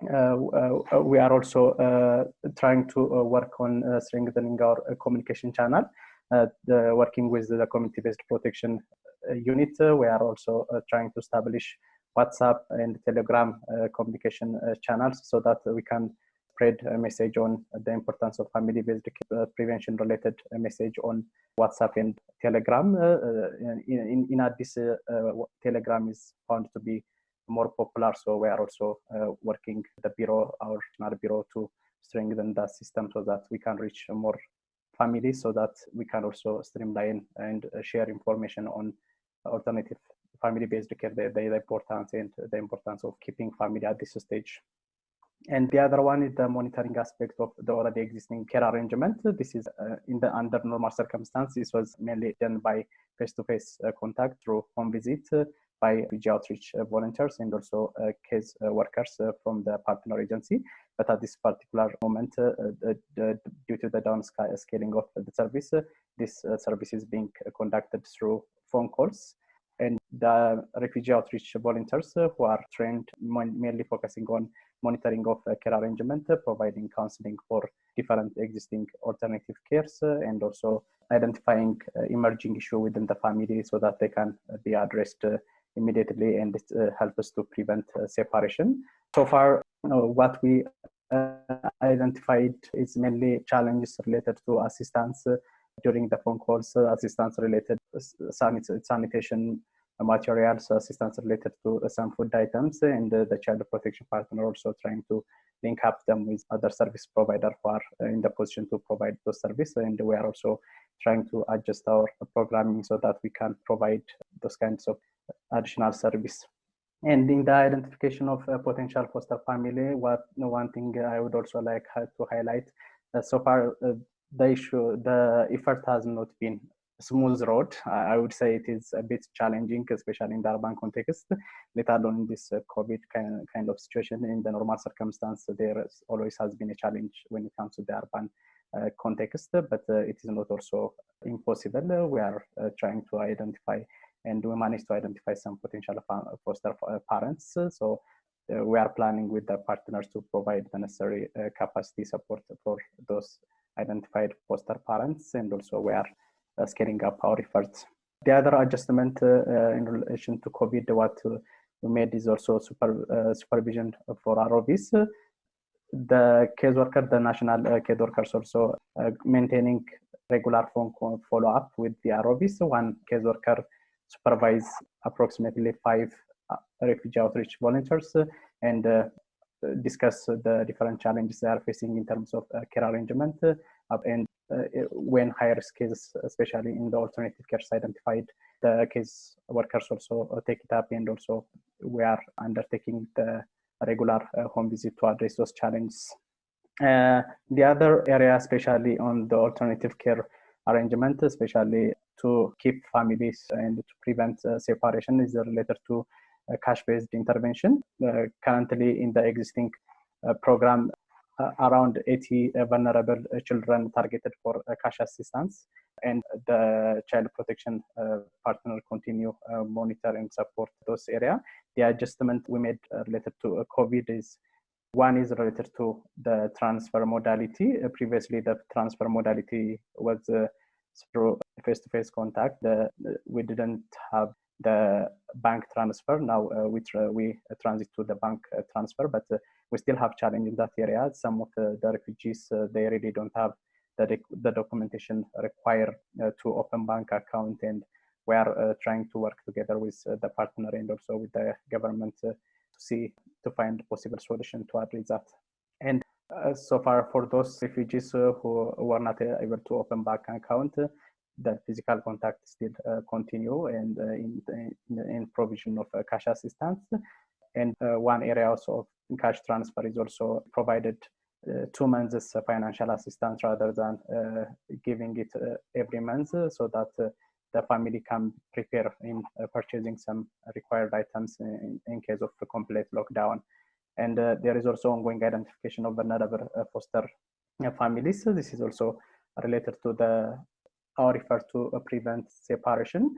we are also trying to work on strengthening our communication channel, Uh, the, working with the community-based protection uh, unit. Uh, we are also trying to establish WhatsApp and Telegram uh, communication uh, channels so that we can spread a message on the importance of family-based uh, prevention related message on WhatsApp and Telegram. in, in, in this, Telegram is found to be more popular, so we are also working the bureau, our bureau, to strengthen the system so that we can reach more families so that we can also streamline and share information on alternative family-based care, the, the importance and the importance of keeping family at this stage. And the other one is the monitoring aspect of the already existing care arrangement. This is uh, in the under normal circumstances was mainly done by face-to-face -face, uh, contact through home visit uh, by refugee outreach uh, volunteers and also uh, case uh, workers uh, from the partner agency. But at this particular moment, uh, uh, due to the downscaling of the service, this service is being conducted through phone calls and the refugee outreach volunteers who are trained mainly focusing on monitoring of care arrangement, providing counseling for different existing alternative cares, and also identifying emerging issue within the family so that they can be addressed immediately and help us to prevent separation. So far, you know, what we uh, identified is mainly challenges related to assistance uh, during the phone calls, uh, assistance related sanitation materials, assistance related to some food items, and the child protection partner also trying to link up them with other service provider who are in the position to provide those services. And we are also trying to adjust our programming so that we can provide those kinds of additional service. And in the identification of a potential foster family, what one thing I would also like to highlight, so far uh, the issue, the effort has not been smooth road. I would say it is a bit challenging, especially in the urban context, let alone this uh, COVID kind, kind of situation. In the normal circumstance, there always has been a challenge when it comes to the urban uh, context, but uh, it is not also impossible. We are uh, trying to identify and we managed to identify some potential foster uh, parents. So uh, we are planning with the partners to provide the necessary capacity support for those identified foster parents, and also we are scaling up our efforts. The other adjustment in relation to COVID, what we made is also super, supervision for ROVs the case worker, the national uh, case workers also uh, maintaining regular phone follow-up with the ROVs. One case worker supervise approximately five uh, refugee outreach volunteers and uh, discuss the different challenges they are facing in terms of uh, care arrangement and when higher risk cases, especially in the alternative care identified, the case workers also take it up and also we are undertaking the regular uh, home visit to address those challenges. Uh, the other area, especially on the alternative care arrangement, especially to keep families and to prevent uh, separation, is related to uh, cash-based intervention. Uh, currently, in the existing uh, program, uh, around 80 uh, vulnerable uh, children targeted for cash assistance and the child protection partner continue monitor and support those area the adjustment we made related to covid is one is related to the transfer modality previously the transfer modality was through face-to-face contact the, we didn't have the bank transfer. Now uh, we, tra we transit to the bank uh, transfer, but uh, we still have challenge in that area. Some of the, the refugees, they really don't have the, the documentation required to open bank account and we are trying to work together with the partner and also with the government to see to find possible solution to address that. And uh, so far for those refugees uh, who were not able to open bank account, that physical contact still uh, continue and uh, in, in, in, provision of uh, cash assistance. And one area also of cash transfer is also provided two months financial assistance rather than giving it every month so that the family can prepare in uh, purchasing some required items in, in case of a complete lockdown. And uh, there is also ongoing identification of vulnerable uh, foster families. So this is also related to the or referred to prevent separation.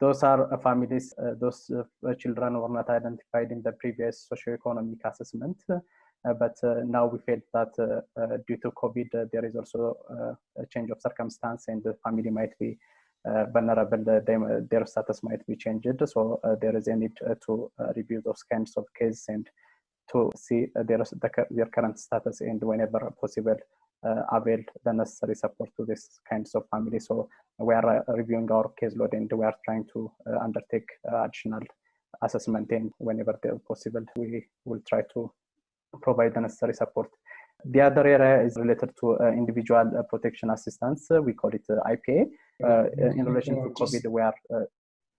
Those are uh, families, uh, those uh, children were not identified in the previous socioeconomic assessment. but now we feel that due to COVID, there is also a change of circumstance and the family might be uh, vulnerable, they, their status might be changed. So uh, there is a need uh, to review those kinds of cases and to see their, their current status and whenever possible uh, avail the necessary support to this kinds of family. So we are uh, reviewing our caseload and we are trying to uh, undertake additional assessment and whenever possible, we will try to provide the necessary support. The other area is related to uh, individual uh, protection assistance. Uh, we call it IPA. in relation to COVID, we are.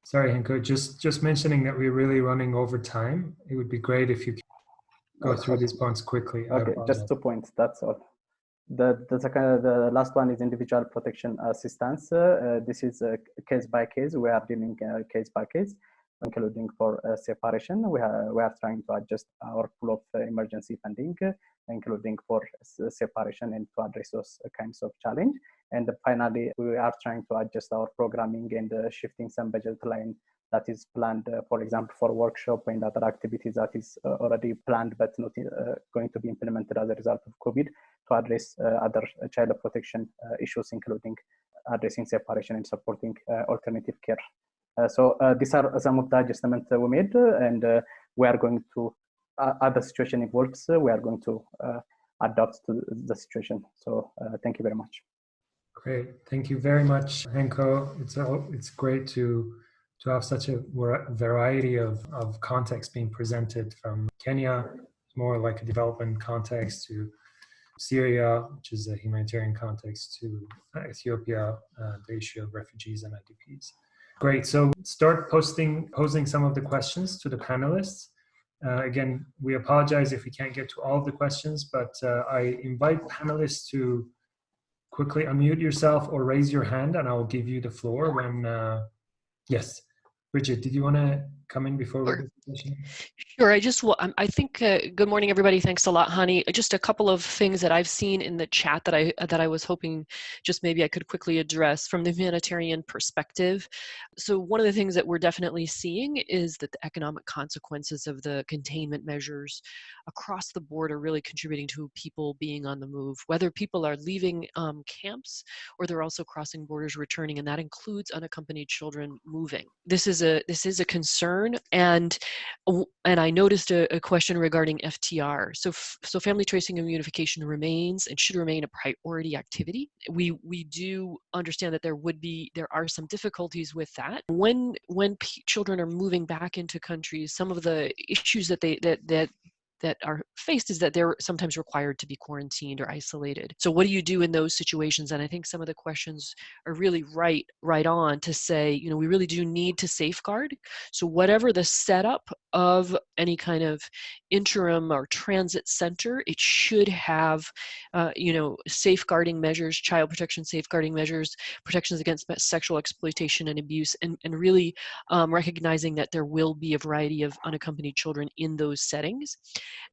Sorry, Henko, just, just mentioning that we're really running over time. It would be great if you go through these points quickly. Okay, just two points, that's all. The, the second, the last one is individual protection assistance. Uh, this is a case by case. We are dealing uh, case by case, including for uh, separation. We are we are trying to adjust our pool of uh, emergency funding, uh, including for separation and to address those kinds of challenge. And finally, we are trying to adjust our programming and uh, shifting some budget line that is planned, uh, for example, for workshop and other activities that is uh, already planned but not uh, going to be implemented as a result of COVID to address uh, other child protection uh, issues, including addressing separation and supporting uh, alternative care. so these are some of the adjustments we made, and we are going to, as the situation evolves, we are going to adapt to the situation. So thank you very much. Great, thank you very much, Henko. It's it's great to to have such a variety of, of context being presented from Kenya, more like a development context, to Syria, which is a humanitarian context, to Ethiopia, uh, the issue of refugees and IDPs. Great, so start posting, posing some of the questions to the panelists. Uh, again, we apologize if we can't get to all of the questions, but uh, I invite panelists to quickly unmute yourself or raise your hand and I will give you the floor when uh, Yes. Bridget, did you want to come in before Sure. we? Sure. I just, wa- um, I think, uh, good morning, everybody. Thanks a lot, Hani. Just a couple of things that I've seen in the chat that I, that I was hoping just maybe I could quickly address from the humanitarian perspective. So one of the things that we're definitely seeing is that the economic consequences of the containment measures across the board are really contributing to people being on the move, whether people are leaving um, camps or they're also crossing borders returning, and that includes unaccompanied children moving. This is a, this is a concern, and and I noticed a, a question regarding FTR. So, so family tracing and reunification remains and should remain a priority activity. We we do understand that there would be there are some difficulties with that when when children are moving back into countries. Some of the issues that they that that that are faced is that they're sometimes required to be quarantined or isolated. So what do you do in those situations? And I think some of the questions are really right right on to say, you know, we really do need to safeguard. So whatever the setup of any kind of interim or transit center, it should have, uh, you know, safeguarding measures, child protection safeguarding measures, protections against sexual exploitation and abuse, and, and really um, recognizing that there will be a variety of unaccompanied children in those settings.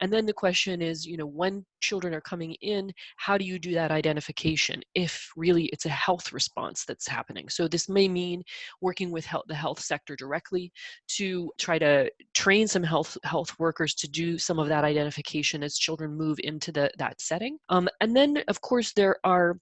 And then the question is, you know, when children are coming in, how do you do that identification if really it's a health response that's happening? So this may mean working with health, the health sector directly to try to train some health health workers to do some of that identification as children move into the, that setting. Um, and then, of course, there are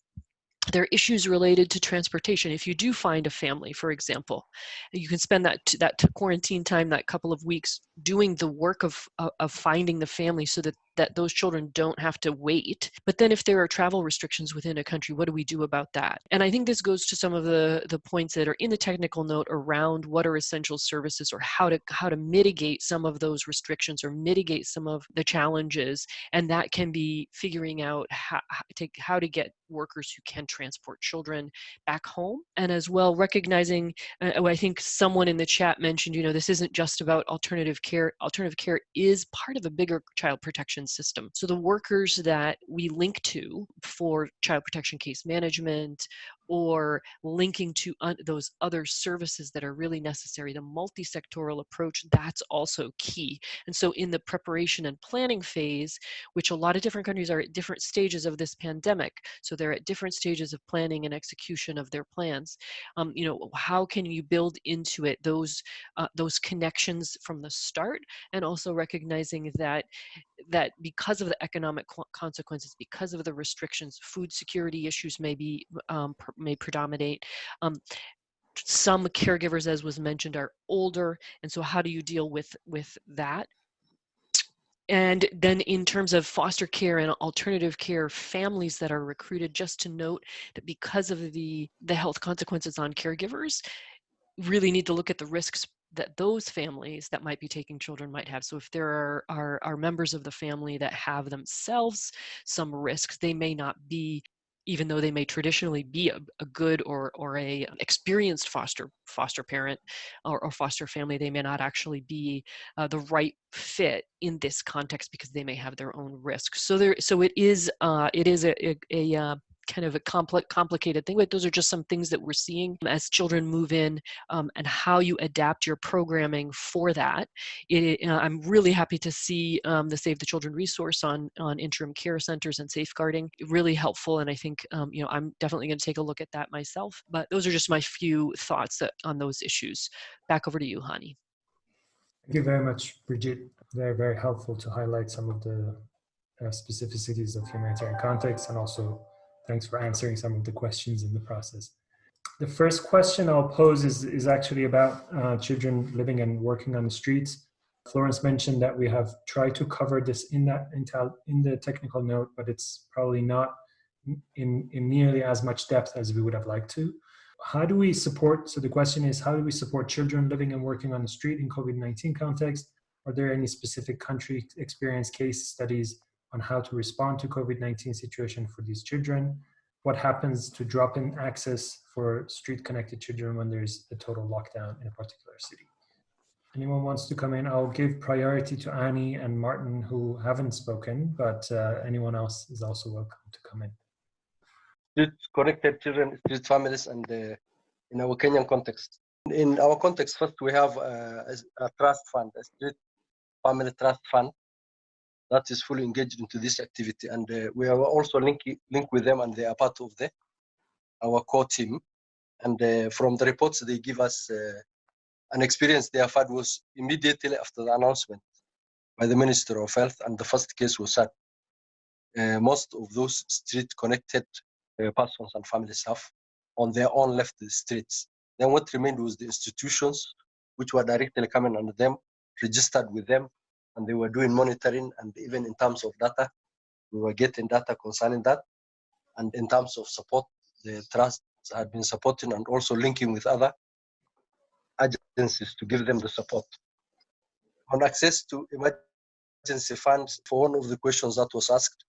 there are issues related to transportation. If you do find a family, for example, you can spend that that quarantine time, that couple of weeks, doing the work of of finding the family, so that that those children don't have to wait. But then, if there are travel restrictions within a country, what do we do about that? And I think this goes to some of the the points that are in the technical note around what are essential services or how to how to mitigate some of those restrictions or mitigate some of the challenges. And that can be figuring out how, to, how to get workers who can transport children back home and as well recognizing uh, i think someone in the chat mentioned you know this isn't just about alternative care alternative care is part of a bigger child protection system. So the workers that we link to for child protection case management or linking to those other services that are really necessary the multi-sectoral approach that's also key. And so in the preparation and planning phase which a lot of different countries are at different stages of this pandemic so they're at different stages of planning and execution of their plans um, you know how can you build into it those uh, those connections from the start? And also recognizing that that because of the economic consequences because of the restrictions food security issues may be um, may predominate um, some caregivers as was mentioned are older and so how do you deal with with that and then in terms of foster care and alternative care families that are recruited just to note that because of the the health consequences on caregivers really need to look at the risks that those families that might be taking children might have. So if there are, are, are members of the family that have themselves some risks, they may not be even though they may traditionally be a, a good or or a experienced foster foster parent or, or foster family, they may not actually be uh, the right fit in this context because they may have their own risks. So there, so it is uh, it is a, a, a uh, kind of a complex, complicated thing, but those are just some things that we're seeing as children move in um, and how you adapt your programming for that. It, uh, I'm really happy to see um, the Save the Children resource on, on interim care centers and safeguarding, really helpful. And I think, um, you know, I'm definitely going to take a look at that myself. But those are just my few thoughts that, on those issues. Back over to you, Hani. Thank you very much, Bridget. Very, very helpful to highlight some of the uh, specificities of humanitarian context and also Thanks for answering some of the questions in the process. The first question I'll pose is, is actually about uh, children living and working on the streets. Florence mentioned that we have tried to cover this in that in the technical note, but it's probably not in, in nearly as much depth as we would have liked to. How do we support, so the question is, how do we support children living and working on the street in COVID-19 context? Are there any specific country experience case studies on how to respond to COVID-19 situation for these children, what happens to drop in access for street connected children when there's a total lockdown in a particular city. Anyone wants to come in? I'll give priority to Annie and Martin who haven't spoken, but uh, anyone else is also welcome to come in. Street connected children, street families, and uh, in our Kenyan context. In our context, first we have a, a trust fund, a street family trust fund that is fully engaged into this activity. And uh, we are also linking link with them and they are part of the our core team. And uh, from the reports they give us, uh, an experience they have had was immediately after the announcement by the Minister of Health and the first case was set. Uh, most of those street connected uh, persons and family staff on their own left the streets. Then what remained was the institutions which were directly coming under them, registered with them, and they were doing monitoring and even in terms of data, we were getting data concerning that. And in terms of support, the trust had been supporting and also linking with other agencies to give them the support. On access to emergency funds, for one of the questions that was asked,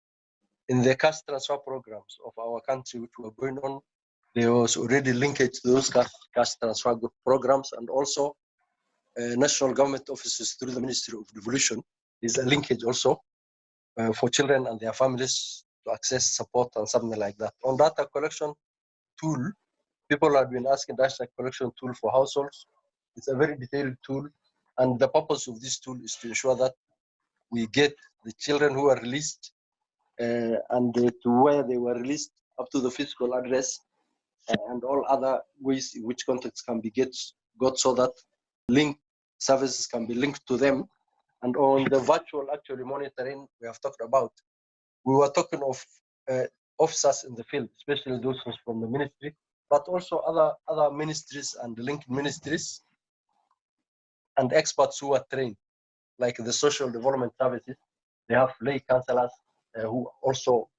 in the cash transfer programs of our country which were going on, there was already linkage to those cash, cash transfer programs and also national government offices through the Ministry of Devolution is a linkage also uh, for children and their families to access support and something like that. On data collection tool, people have been asking data collection tool for households. It's a very detailed tool and the purpose of this tool is to ensure that we get the children who are released uh, and uh, to where they were released up to the physical address uh, and all other ways in which contacts can be get, got so that link services can be linked to them. And on the virtual actually monitoring we have talked about, we were talking of uh, officers in the field, especially those from the ministry, but also other other ministries and linked ministries and experts who are trained, like the social development services. They have lay counselors uh, who also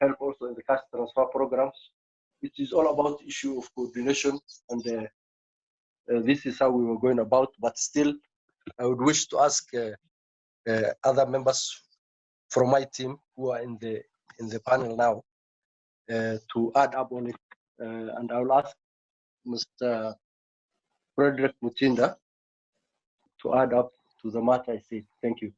help also in the cash transfer programs. It is all about issue of coordination and this is how we were going about, but still, I would wish to ask uh, uh, other members from my team who are in the in the panel now to add up on it, and I will ask Mr. Frederick Mutinda to add up to the matter I said. Thank you.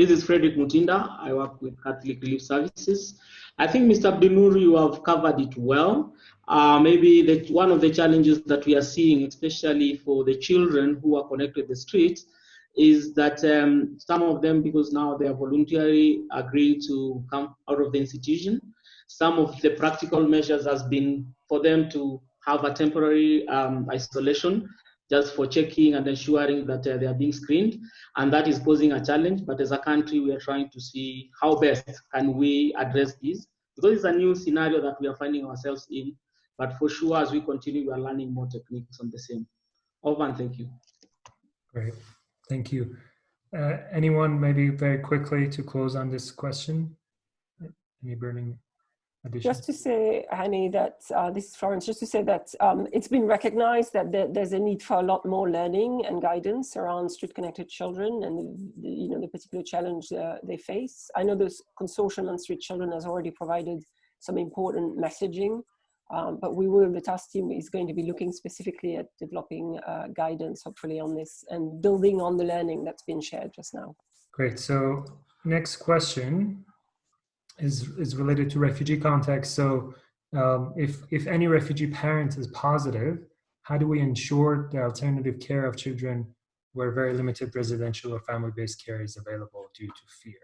This is Frederick Mutinda. I work with Catholic Relief Services. I think, Mr. Abdinur, you have covered it well. Uh, maybe the, one of the challenges that we are seeing, especially for the children who are connected to the streets, is that um, some of them, because now they are voluntarily agreeing to come out of the institution, some of the practical measures has been for them to have a temporary um, isolation just for checking and ensuring that uh, they are being screened. And that is posing a challenge. But as a country, we are trying to see how best can we address this because it's a new scenario that we are finding ourselves in but for sure, as we continue, we are learning more techniques on the same. Over and thank you. Great, thank you. Uh, anyone maybe very quickly to close on this question? Any burning additions? Just to say, Hani, that uh, this is Florence, just to say that um, it's been recognized that there, there's a need for a lot more learning and guidance around street connected children and the, you know the particular challenge uh, they face. I know the consortium on street children has already provided some important messaging um, but we will, the task team is going to be looking specifically at developing uh, guidance, hopefully on this and building on the learning that's been shared just now. Great, so next question is, is related to refugee context. So um, if, if any refugee parent is positive, how do we ensure the alternative care of children where very limited residential or family-based care is available due to fear?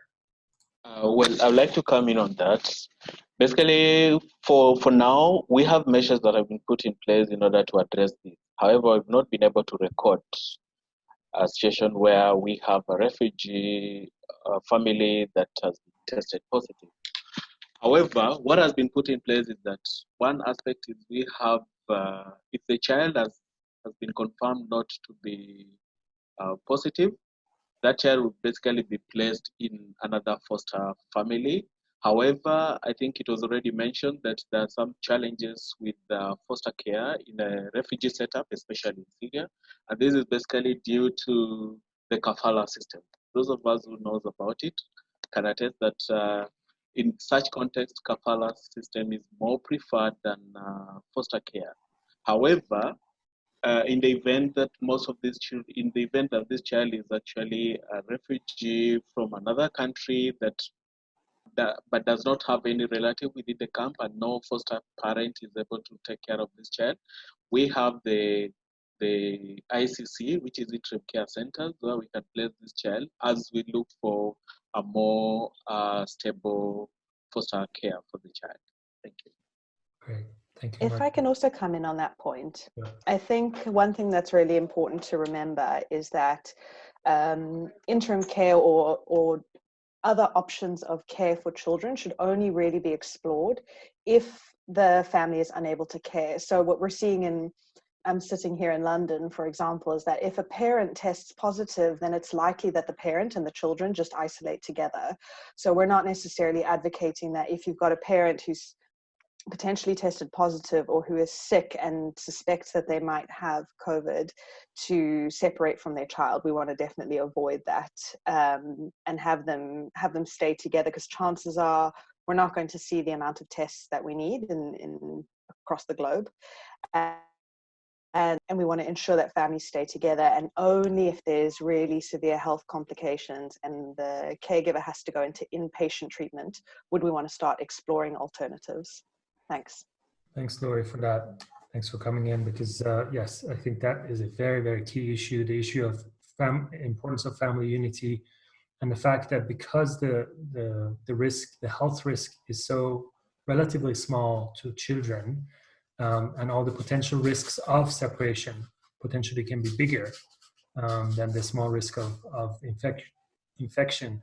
Uh, well, I would like to come in on that. Basically, for, for now, we have measures that have been put in place in order to address this. However, we've not been able to record a situation where we have a refugee uh, family that has been tested positive. However, what has been put in place is that one aspect is we have, uh, if the child has, has been confirmed not to be uh, positive, that child would basically be placed in another foster family However, I think it was already mentioned that there are some challenges with uh, foster care in a refugee setup, especially in Syria. And this is basically due to the kafala system. Those of us who knows about it can attest that uh, in such context, kafala system is more preferred than uh, foster care. However, uh, in the event that most of these children, in the event that this child is actually a refugee from another country that that, but does not have any relative within the camp and no foster parent is able to take care of this child, we have the the ICC, which is interim care centers, where we can place this child as we look for a more uh, stable foster care for the child. Thank you. Great. Thank you. If I can also come in on that point, Yeah. I think one thing that's really important to remember is that um, interim care or, or other options of care for children should only really be explored if the family is unable to care. So what we're seeing in I'm sitting here in London, for example, is that if a parent tests positive, then it's likely that the parent and the children just isolate together. So we're not necessarily advocating that if you've got a parent who's potentially tested positive or who is sick and suspects that they might have COVID to separate from their child. We want to definitely avoid that um, and have them have them stay together because chances are we're not going to see the amount of tests that we need in, in across the globe. And, and we want to ensure that families stay together and only if there's really severe health complications and the caregiver has to go into inpatient treatment would we want to start exploring alternatives thanks Thanks, Lori, for that. Thanks for coming in because uh, yes, I think that is a very, very key issue. The issue of fam- importance of family unity, and the fact that because the the the risk, the health risk, is so relatively small to children, um, and all the potential risks of separation potentially can be bigger um, than the small risk of of infec- infection.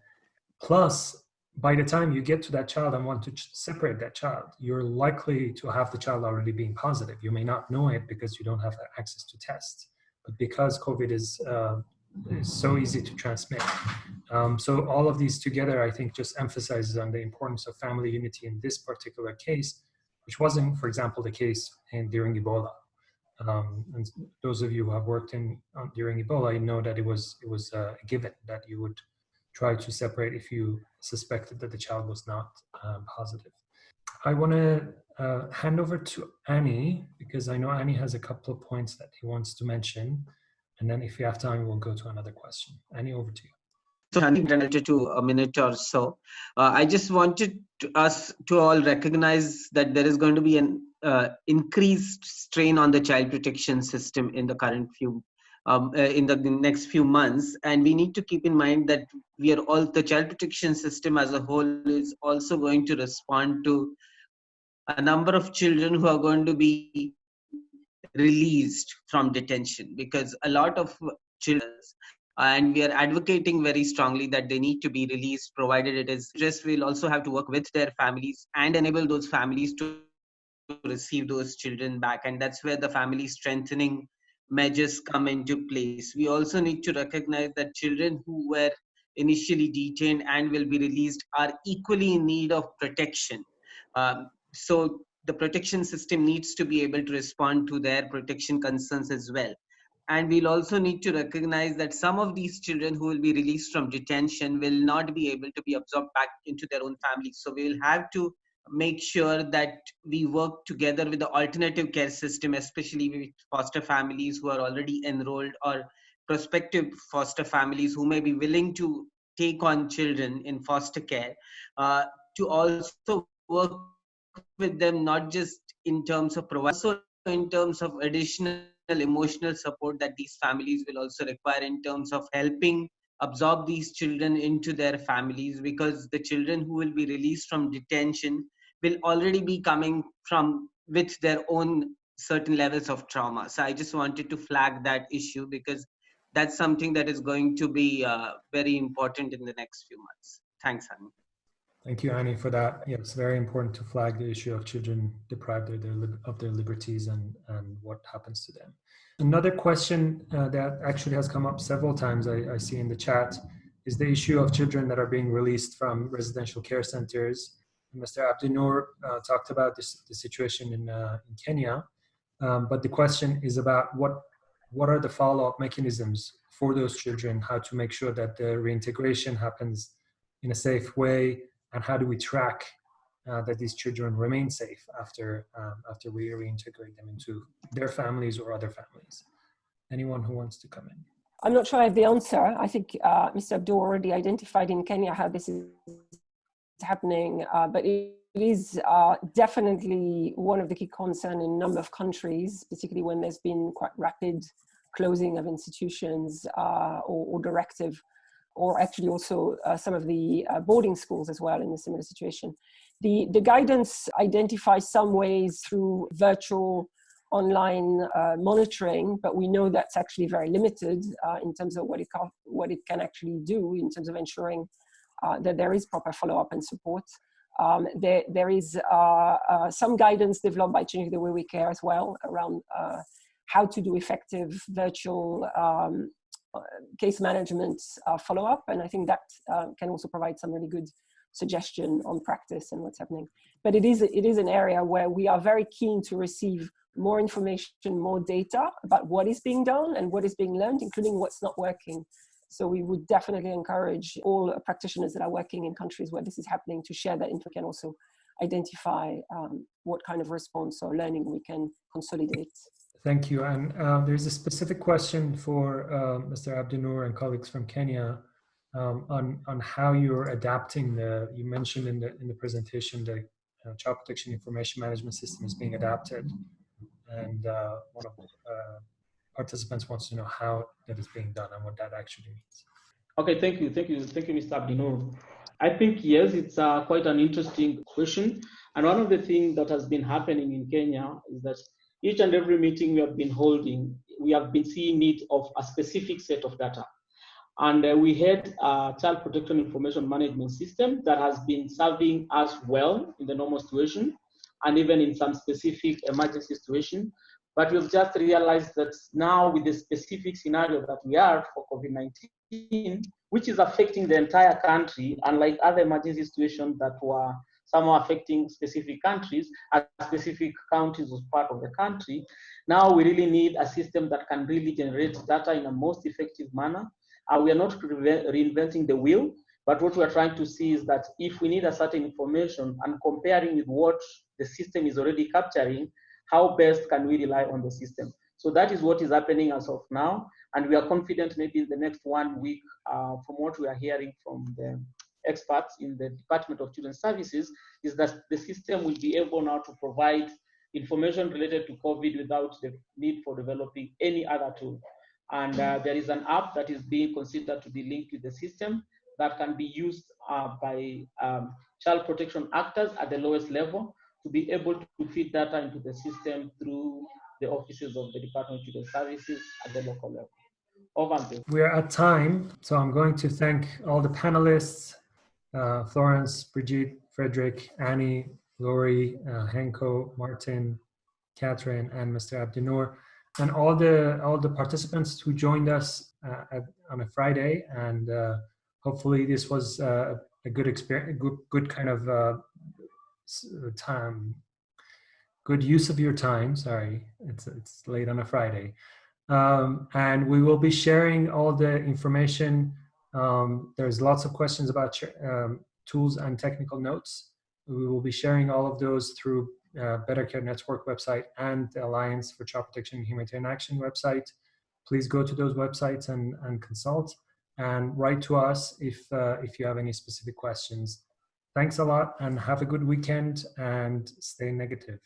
Plus, by the time you get to that child and want to separate that child, you're likely to have the child already being positive. You may not know it because you don't have access to tests, but because COVID is, uh, is so easy to transmit. Um, so all of these together, I think, just emphasizes on the importance of family unity in this particular case, which wasn't, for example, the case in, during Ebola. Um, and those of you who have worked in um, during Ebola, you know that it was it was a given that you would try to separate if you suspected that the child was not um, positive. I want to uh, hand over to Hani because I know Hani has a couple of points that he wants to mention. And then if we have time, we'll go to another question. Hani, over to you. Related to a minute or so, uh, I just wanted to, us to all recognize that there is going to be an uh, increased strain on the child protection system in the current few um, uh, in the, next few months. And we need to keep in mind that we are all the child protection system as a whole is also going to respond to a number of children who are going to be released from detention because a lot of children and we are advocating very strongly that they need to be released provided it is just we'll also have to work with their families and enable those families to receive those children back and that's where the family strengthening measures come into place. We also need to recognize that children who were initially detained and will be released are equally in need of protection. Um, so the protection system needs to be able to respond to their protection concerns as well. And we'll also need to recognize that some of these children who will be released from detention will not be able to be absorbed back into their own families. So we will have to make sure that we work together with the alternative care system, especially with foster families who are already enrolled or prospective foster families who may be willing to take on children in foster care, uh, to also work with them not just in terms of provide, also in terms of additional emotional support that these families will also require in terms of helping absorb these children into their families because the children who will be released from detention will already be coming from with their own certain levels of trauma so i just wanted to flag that issue because that's something that is going to be uh, very important in the next few months thanks Hani. Thank you, Hani, for that. Yeah, it's very important to flag the issue of children deprived of their, of their liberties and, and what happens to them. Another question uh, that actually has come up several times I, I, see in the chat is the issue of children that are being released from residential care centers. Mr. Abdinur uh, talked about this, the situation in, uh, in Kenya, um, but the question is about what, what are the follow-up mechanisms for those children, how to make sure that the reintegration happens in a safe way, and how do we track uh, that these children remain safe after um, after we reintegrate them into their families or other families. Anyone who wants to come in? I'm not sure I have the answer. I think uh, Mr. Abdul already identified in Kenya how this is happening, uh, but it is uh, definitely one of the key concerns in a number of countries, particularly when there's been quite rapid closing of institutions uh, or, or, directive, or actually also uh, some of the uh, boarding schools as well in a similar situation. The, the guidance identifies some ways through virtual online uh, monitoring, but we know that's actually very limited uh, in terms of what it, can, what it can actually do in terms of ensuring uh, that there is proper follow-up and support. Um, there, there is uh, some guidance developed by Changing the Way We Care as well around how to do effective virtual um, Uh, case management uh, follow-up, and I think that uh, can also provide some really good suggestion on practice and what's happening. But it is, it is an area where we are very keen to receive more information, more data about what is being done and what is being learned, including what's not working. So we would definitely encourage all practitioners that are working in countries where this is happening to share that info and also identify um, what kind of response or learning we can consolidate. Thank you. And uh, there's a specific question for uh, Mr. Abdinur and colleagues from Kenya um, on, on how you're adapting the, you mentioned in the, in the presentation, the uh, child protection information management system is being adapted and uh, one of the uh, participants wants to know how that is being done and what that actually means. Okay, thank you, thank you, thank you, Mr. Abdinur. I think yes, it's uh, quite an interesting question, and one of the things that has been happening in Kenya is that each and every meeting we have been holding, we have been seeing need of a specific set of data. And uh, we had a child protection information management system that has been serving us well in the normal situation and even in some specific emergency situation. But we've just realized that now with the specific scenario that we are for COVID-19, which is affecting the entire country, unlike other emergency situations that were somehow affecting specific countries, as specific counties was part of the country, now we really need a system that can really generate data in a most effective manner. Uh, we are not reinventing the wheel, but what we're trying to see is that if we need a certain information and comparing with what the system is already capturing, how best can we rely on the system? So that is what is happening as of now. And we are confident maybe in the next one week, uh, from what we are hearing from the experts in the Department of Children's Services, is that the system will be able now to provide information related to COVID without the need for developing any other tool. And uh, there is an app that is being considered to be linked with the system that can be used uh, by um, child protection actors at the lowest level to be able to feed data into the system through the offices of the Department of Children's Services at the local level. Over We're at time, so I'm going to thank all the panelists, uh, Florence, Brigitte, Frederick, Hani, Lori, uh, Henko, Martin, Catherine, and Mr. Abdinur, and all the all the participants who joined us uh, at, on a Friday. And uh, hopefully, this was uh, a good experience, good good kind of time, good use of your time. Sorry, it's it's late on a Friday, um, and we will be sharing all the information. Um, there's lots of questions about um, tools and technical notes. We will be sharing all of those through uh, Better Care Network website and the Alliance for Child Protection in Humanitarian Action website. Please go to those websites and, and consult and write to us if, uh, if you have any specific questions. Thanks a lot and have a good weekend and stay negative.